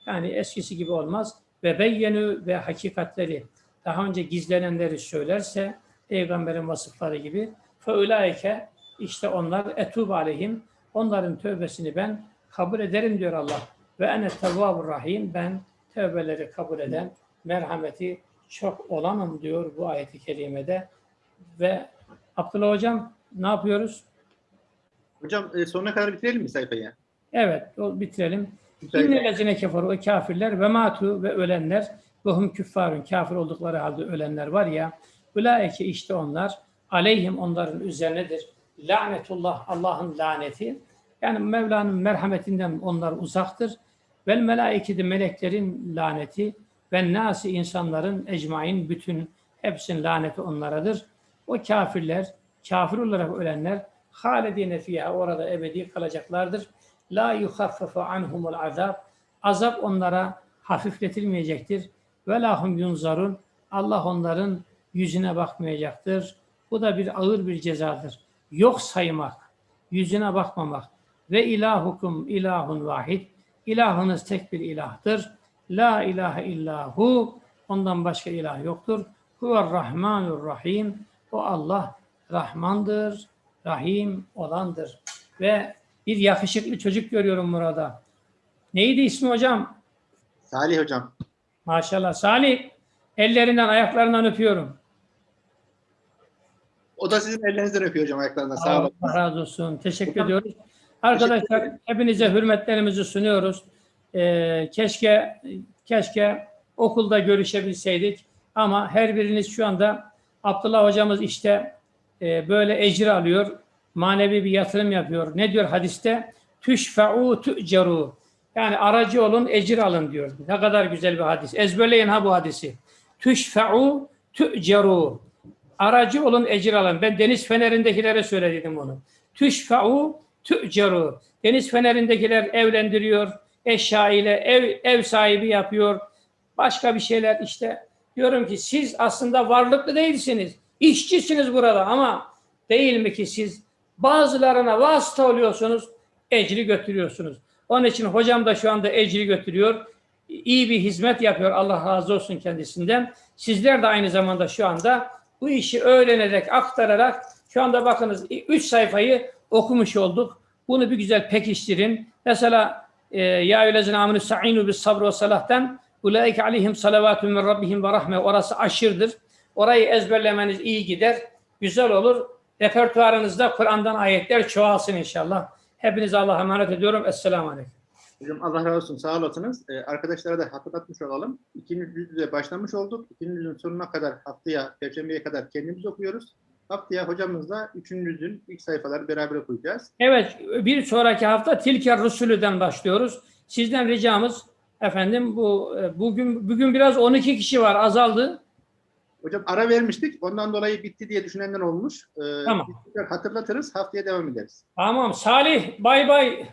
Yani eskisi gibi olmaz. Ve beyyenü ve hakikatleri daha önce gizlenenleri söylerse peygamberin vasıfları gibi feulaike işte onlar etub aleyhim onların tövbesini ben kabul ederim diyor Allah. Ve ene tevvabur rahim ben tövbeleri kabul eden merhameti çok olanım diyor bu ayeti kerimede. Ve Abdullah hocam ne yapıyoruz? Hocam e, sonuna kadar bitirelim mi sayfayı? Evet o bitirelim. İnnellezine keferu o kafirler ve matu ve ölenler ve hum küffarun kafir oldukları halde ölenler var ya ulaike işte onlar aleyhim onların üzerinedir. Lanetullah Allah'ın laneti. Yani Mevla'nın merhametinden onlar uzaktır. Vel melaiketi meleklerin laneti ve nasi insanların ecmain bütün hepsinin laneti onlaradır. O kafirler, kafir olarak ölenler halidine fiha orada ebedi kalacaklardır. La yuhaffafu anhumul azab. Azap onlara hafifletilmeyecektir. Ve lahum yunzarun. Allah onların yüzüne bakmayacaktır. Bu da bir ağır bir cezadır. Yok saymak, yüzüne bakmamak. Ve ilahukum ilahun vahid. İlahınız tek bir ilahtır. La ilahe illahu. Ondan başka ilah yoktur. Huver rahmanur rahim. O Allah Rahmandır, Rahim olandır. Ve bir yakışıklı çocuk görüyorum burada. Neydi ismi hocam? Salih hocam. Maşallah. Salih. Ellerinden, ayaklarından öpüyorum. O da sizin ellerinizden öpüyor hocam ayaklarından. Sağ olun. Allah razı olsun. Teşekkür Hocam, ediyoruz. Arkadaşlar hepinize hürmetlerimizi sunuyoruz. Ee, keşke keşke okulda görüşebilseydik ama her biriniz şu anda Abdullah hocamız işte e, böyle ecir alıyor. Manevi bir yatırım yapıyor. Ne diyor hadiste? Tüşfe'u tü'ceru. Yani aracı olun, ecir alın diyor. Ne kadar güzel bir hadis. Ezberleyin ha bu hadisi. Tüşfe'u tü'ceru. Aracı olun, ecir alın. Ben deniz fenerindekilere söyledim bunu. Tüşfe'u tü'ceru. Deniz fenerindekiler evlendiriyor, eşya ile ev, ev sahibi yapıyor. Başka bir şeyler işte. Diyorum ki siz aslında varlıklı değilsiniz. İşçisiniz burada ama değil mi ki siz bazılarına vasıta oluyorsunuz. ecri götürüyorsunuz. Onun için hocam da şu anda ecri götürüyor. İyi bir hizmet yapıyor. Allah razı olsun kendisinden. Sizler de aynı zamanda şu anda bu işi öğrenerek, aktararak şu anda bakınız 3 sayfayı okumuş olduk. Bunu bir güzel pekiştirin. Mesela e, ya eyyühellezine aminu sa'inu bis sabr ve salah'tan ulaike aleyhim salavatun min rabbihim ve rahme orası aşırdır. Orayı ezberlemeniz iyi gider. Güzel olur. Repertuarınızda Kur'an'dan ayetler çoğalsın inşallah. Hepinize Allah'a emanet ediyorum. Esselamu Aleyküm. Hocam Allah razı olsun. Sağ olasınız. Ee, arkadaşlara da hatırlatmış olalım. İkinci yüzde başlamış olduk. İkinci yüzün sonuna kadar haftaya, Perşembeye kadar kendimiz okuyoruz. Haftaya hocamızla üçüncü yüzün ilk sayfaları beraber okuyacağız. Evet, bir sonraki hafta Tilker Rusulü'den başlıyoruz. Sizden ricamız efendim bu e, bugün bugün biraz 12 kişi var azaldı. Hocam ara vermiştik. Ondan dolayı bitti diye düşünenler olmuş. Ee, Tamam. hatırlatırız. Haftaya devam ederiz. Tamam Salih bay bay.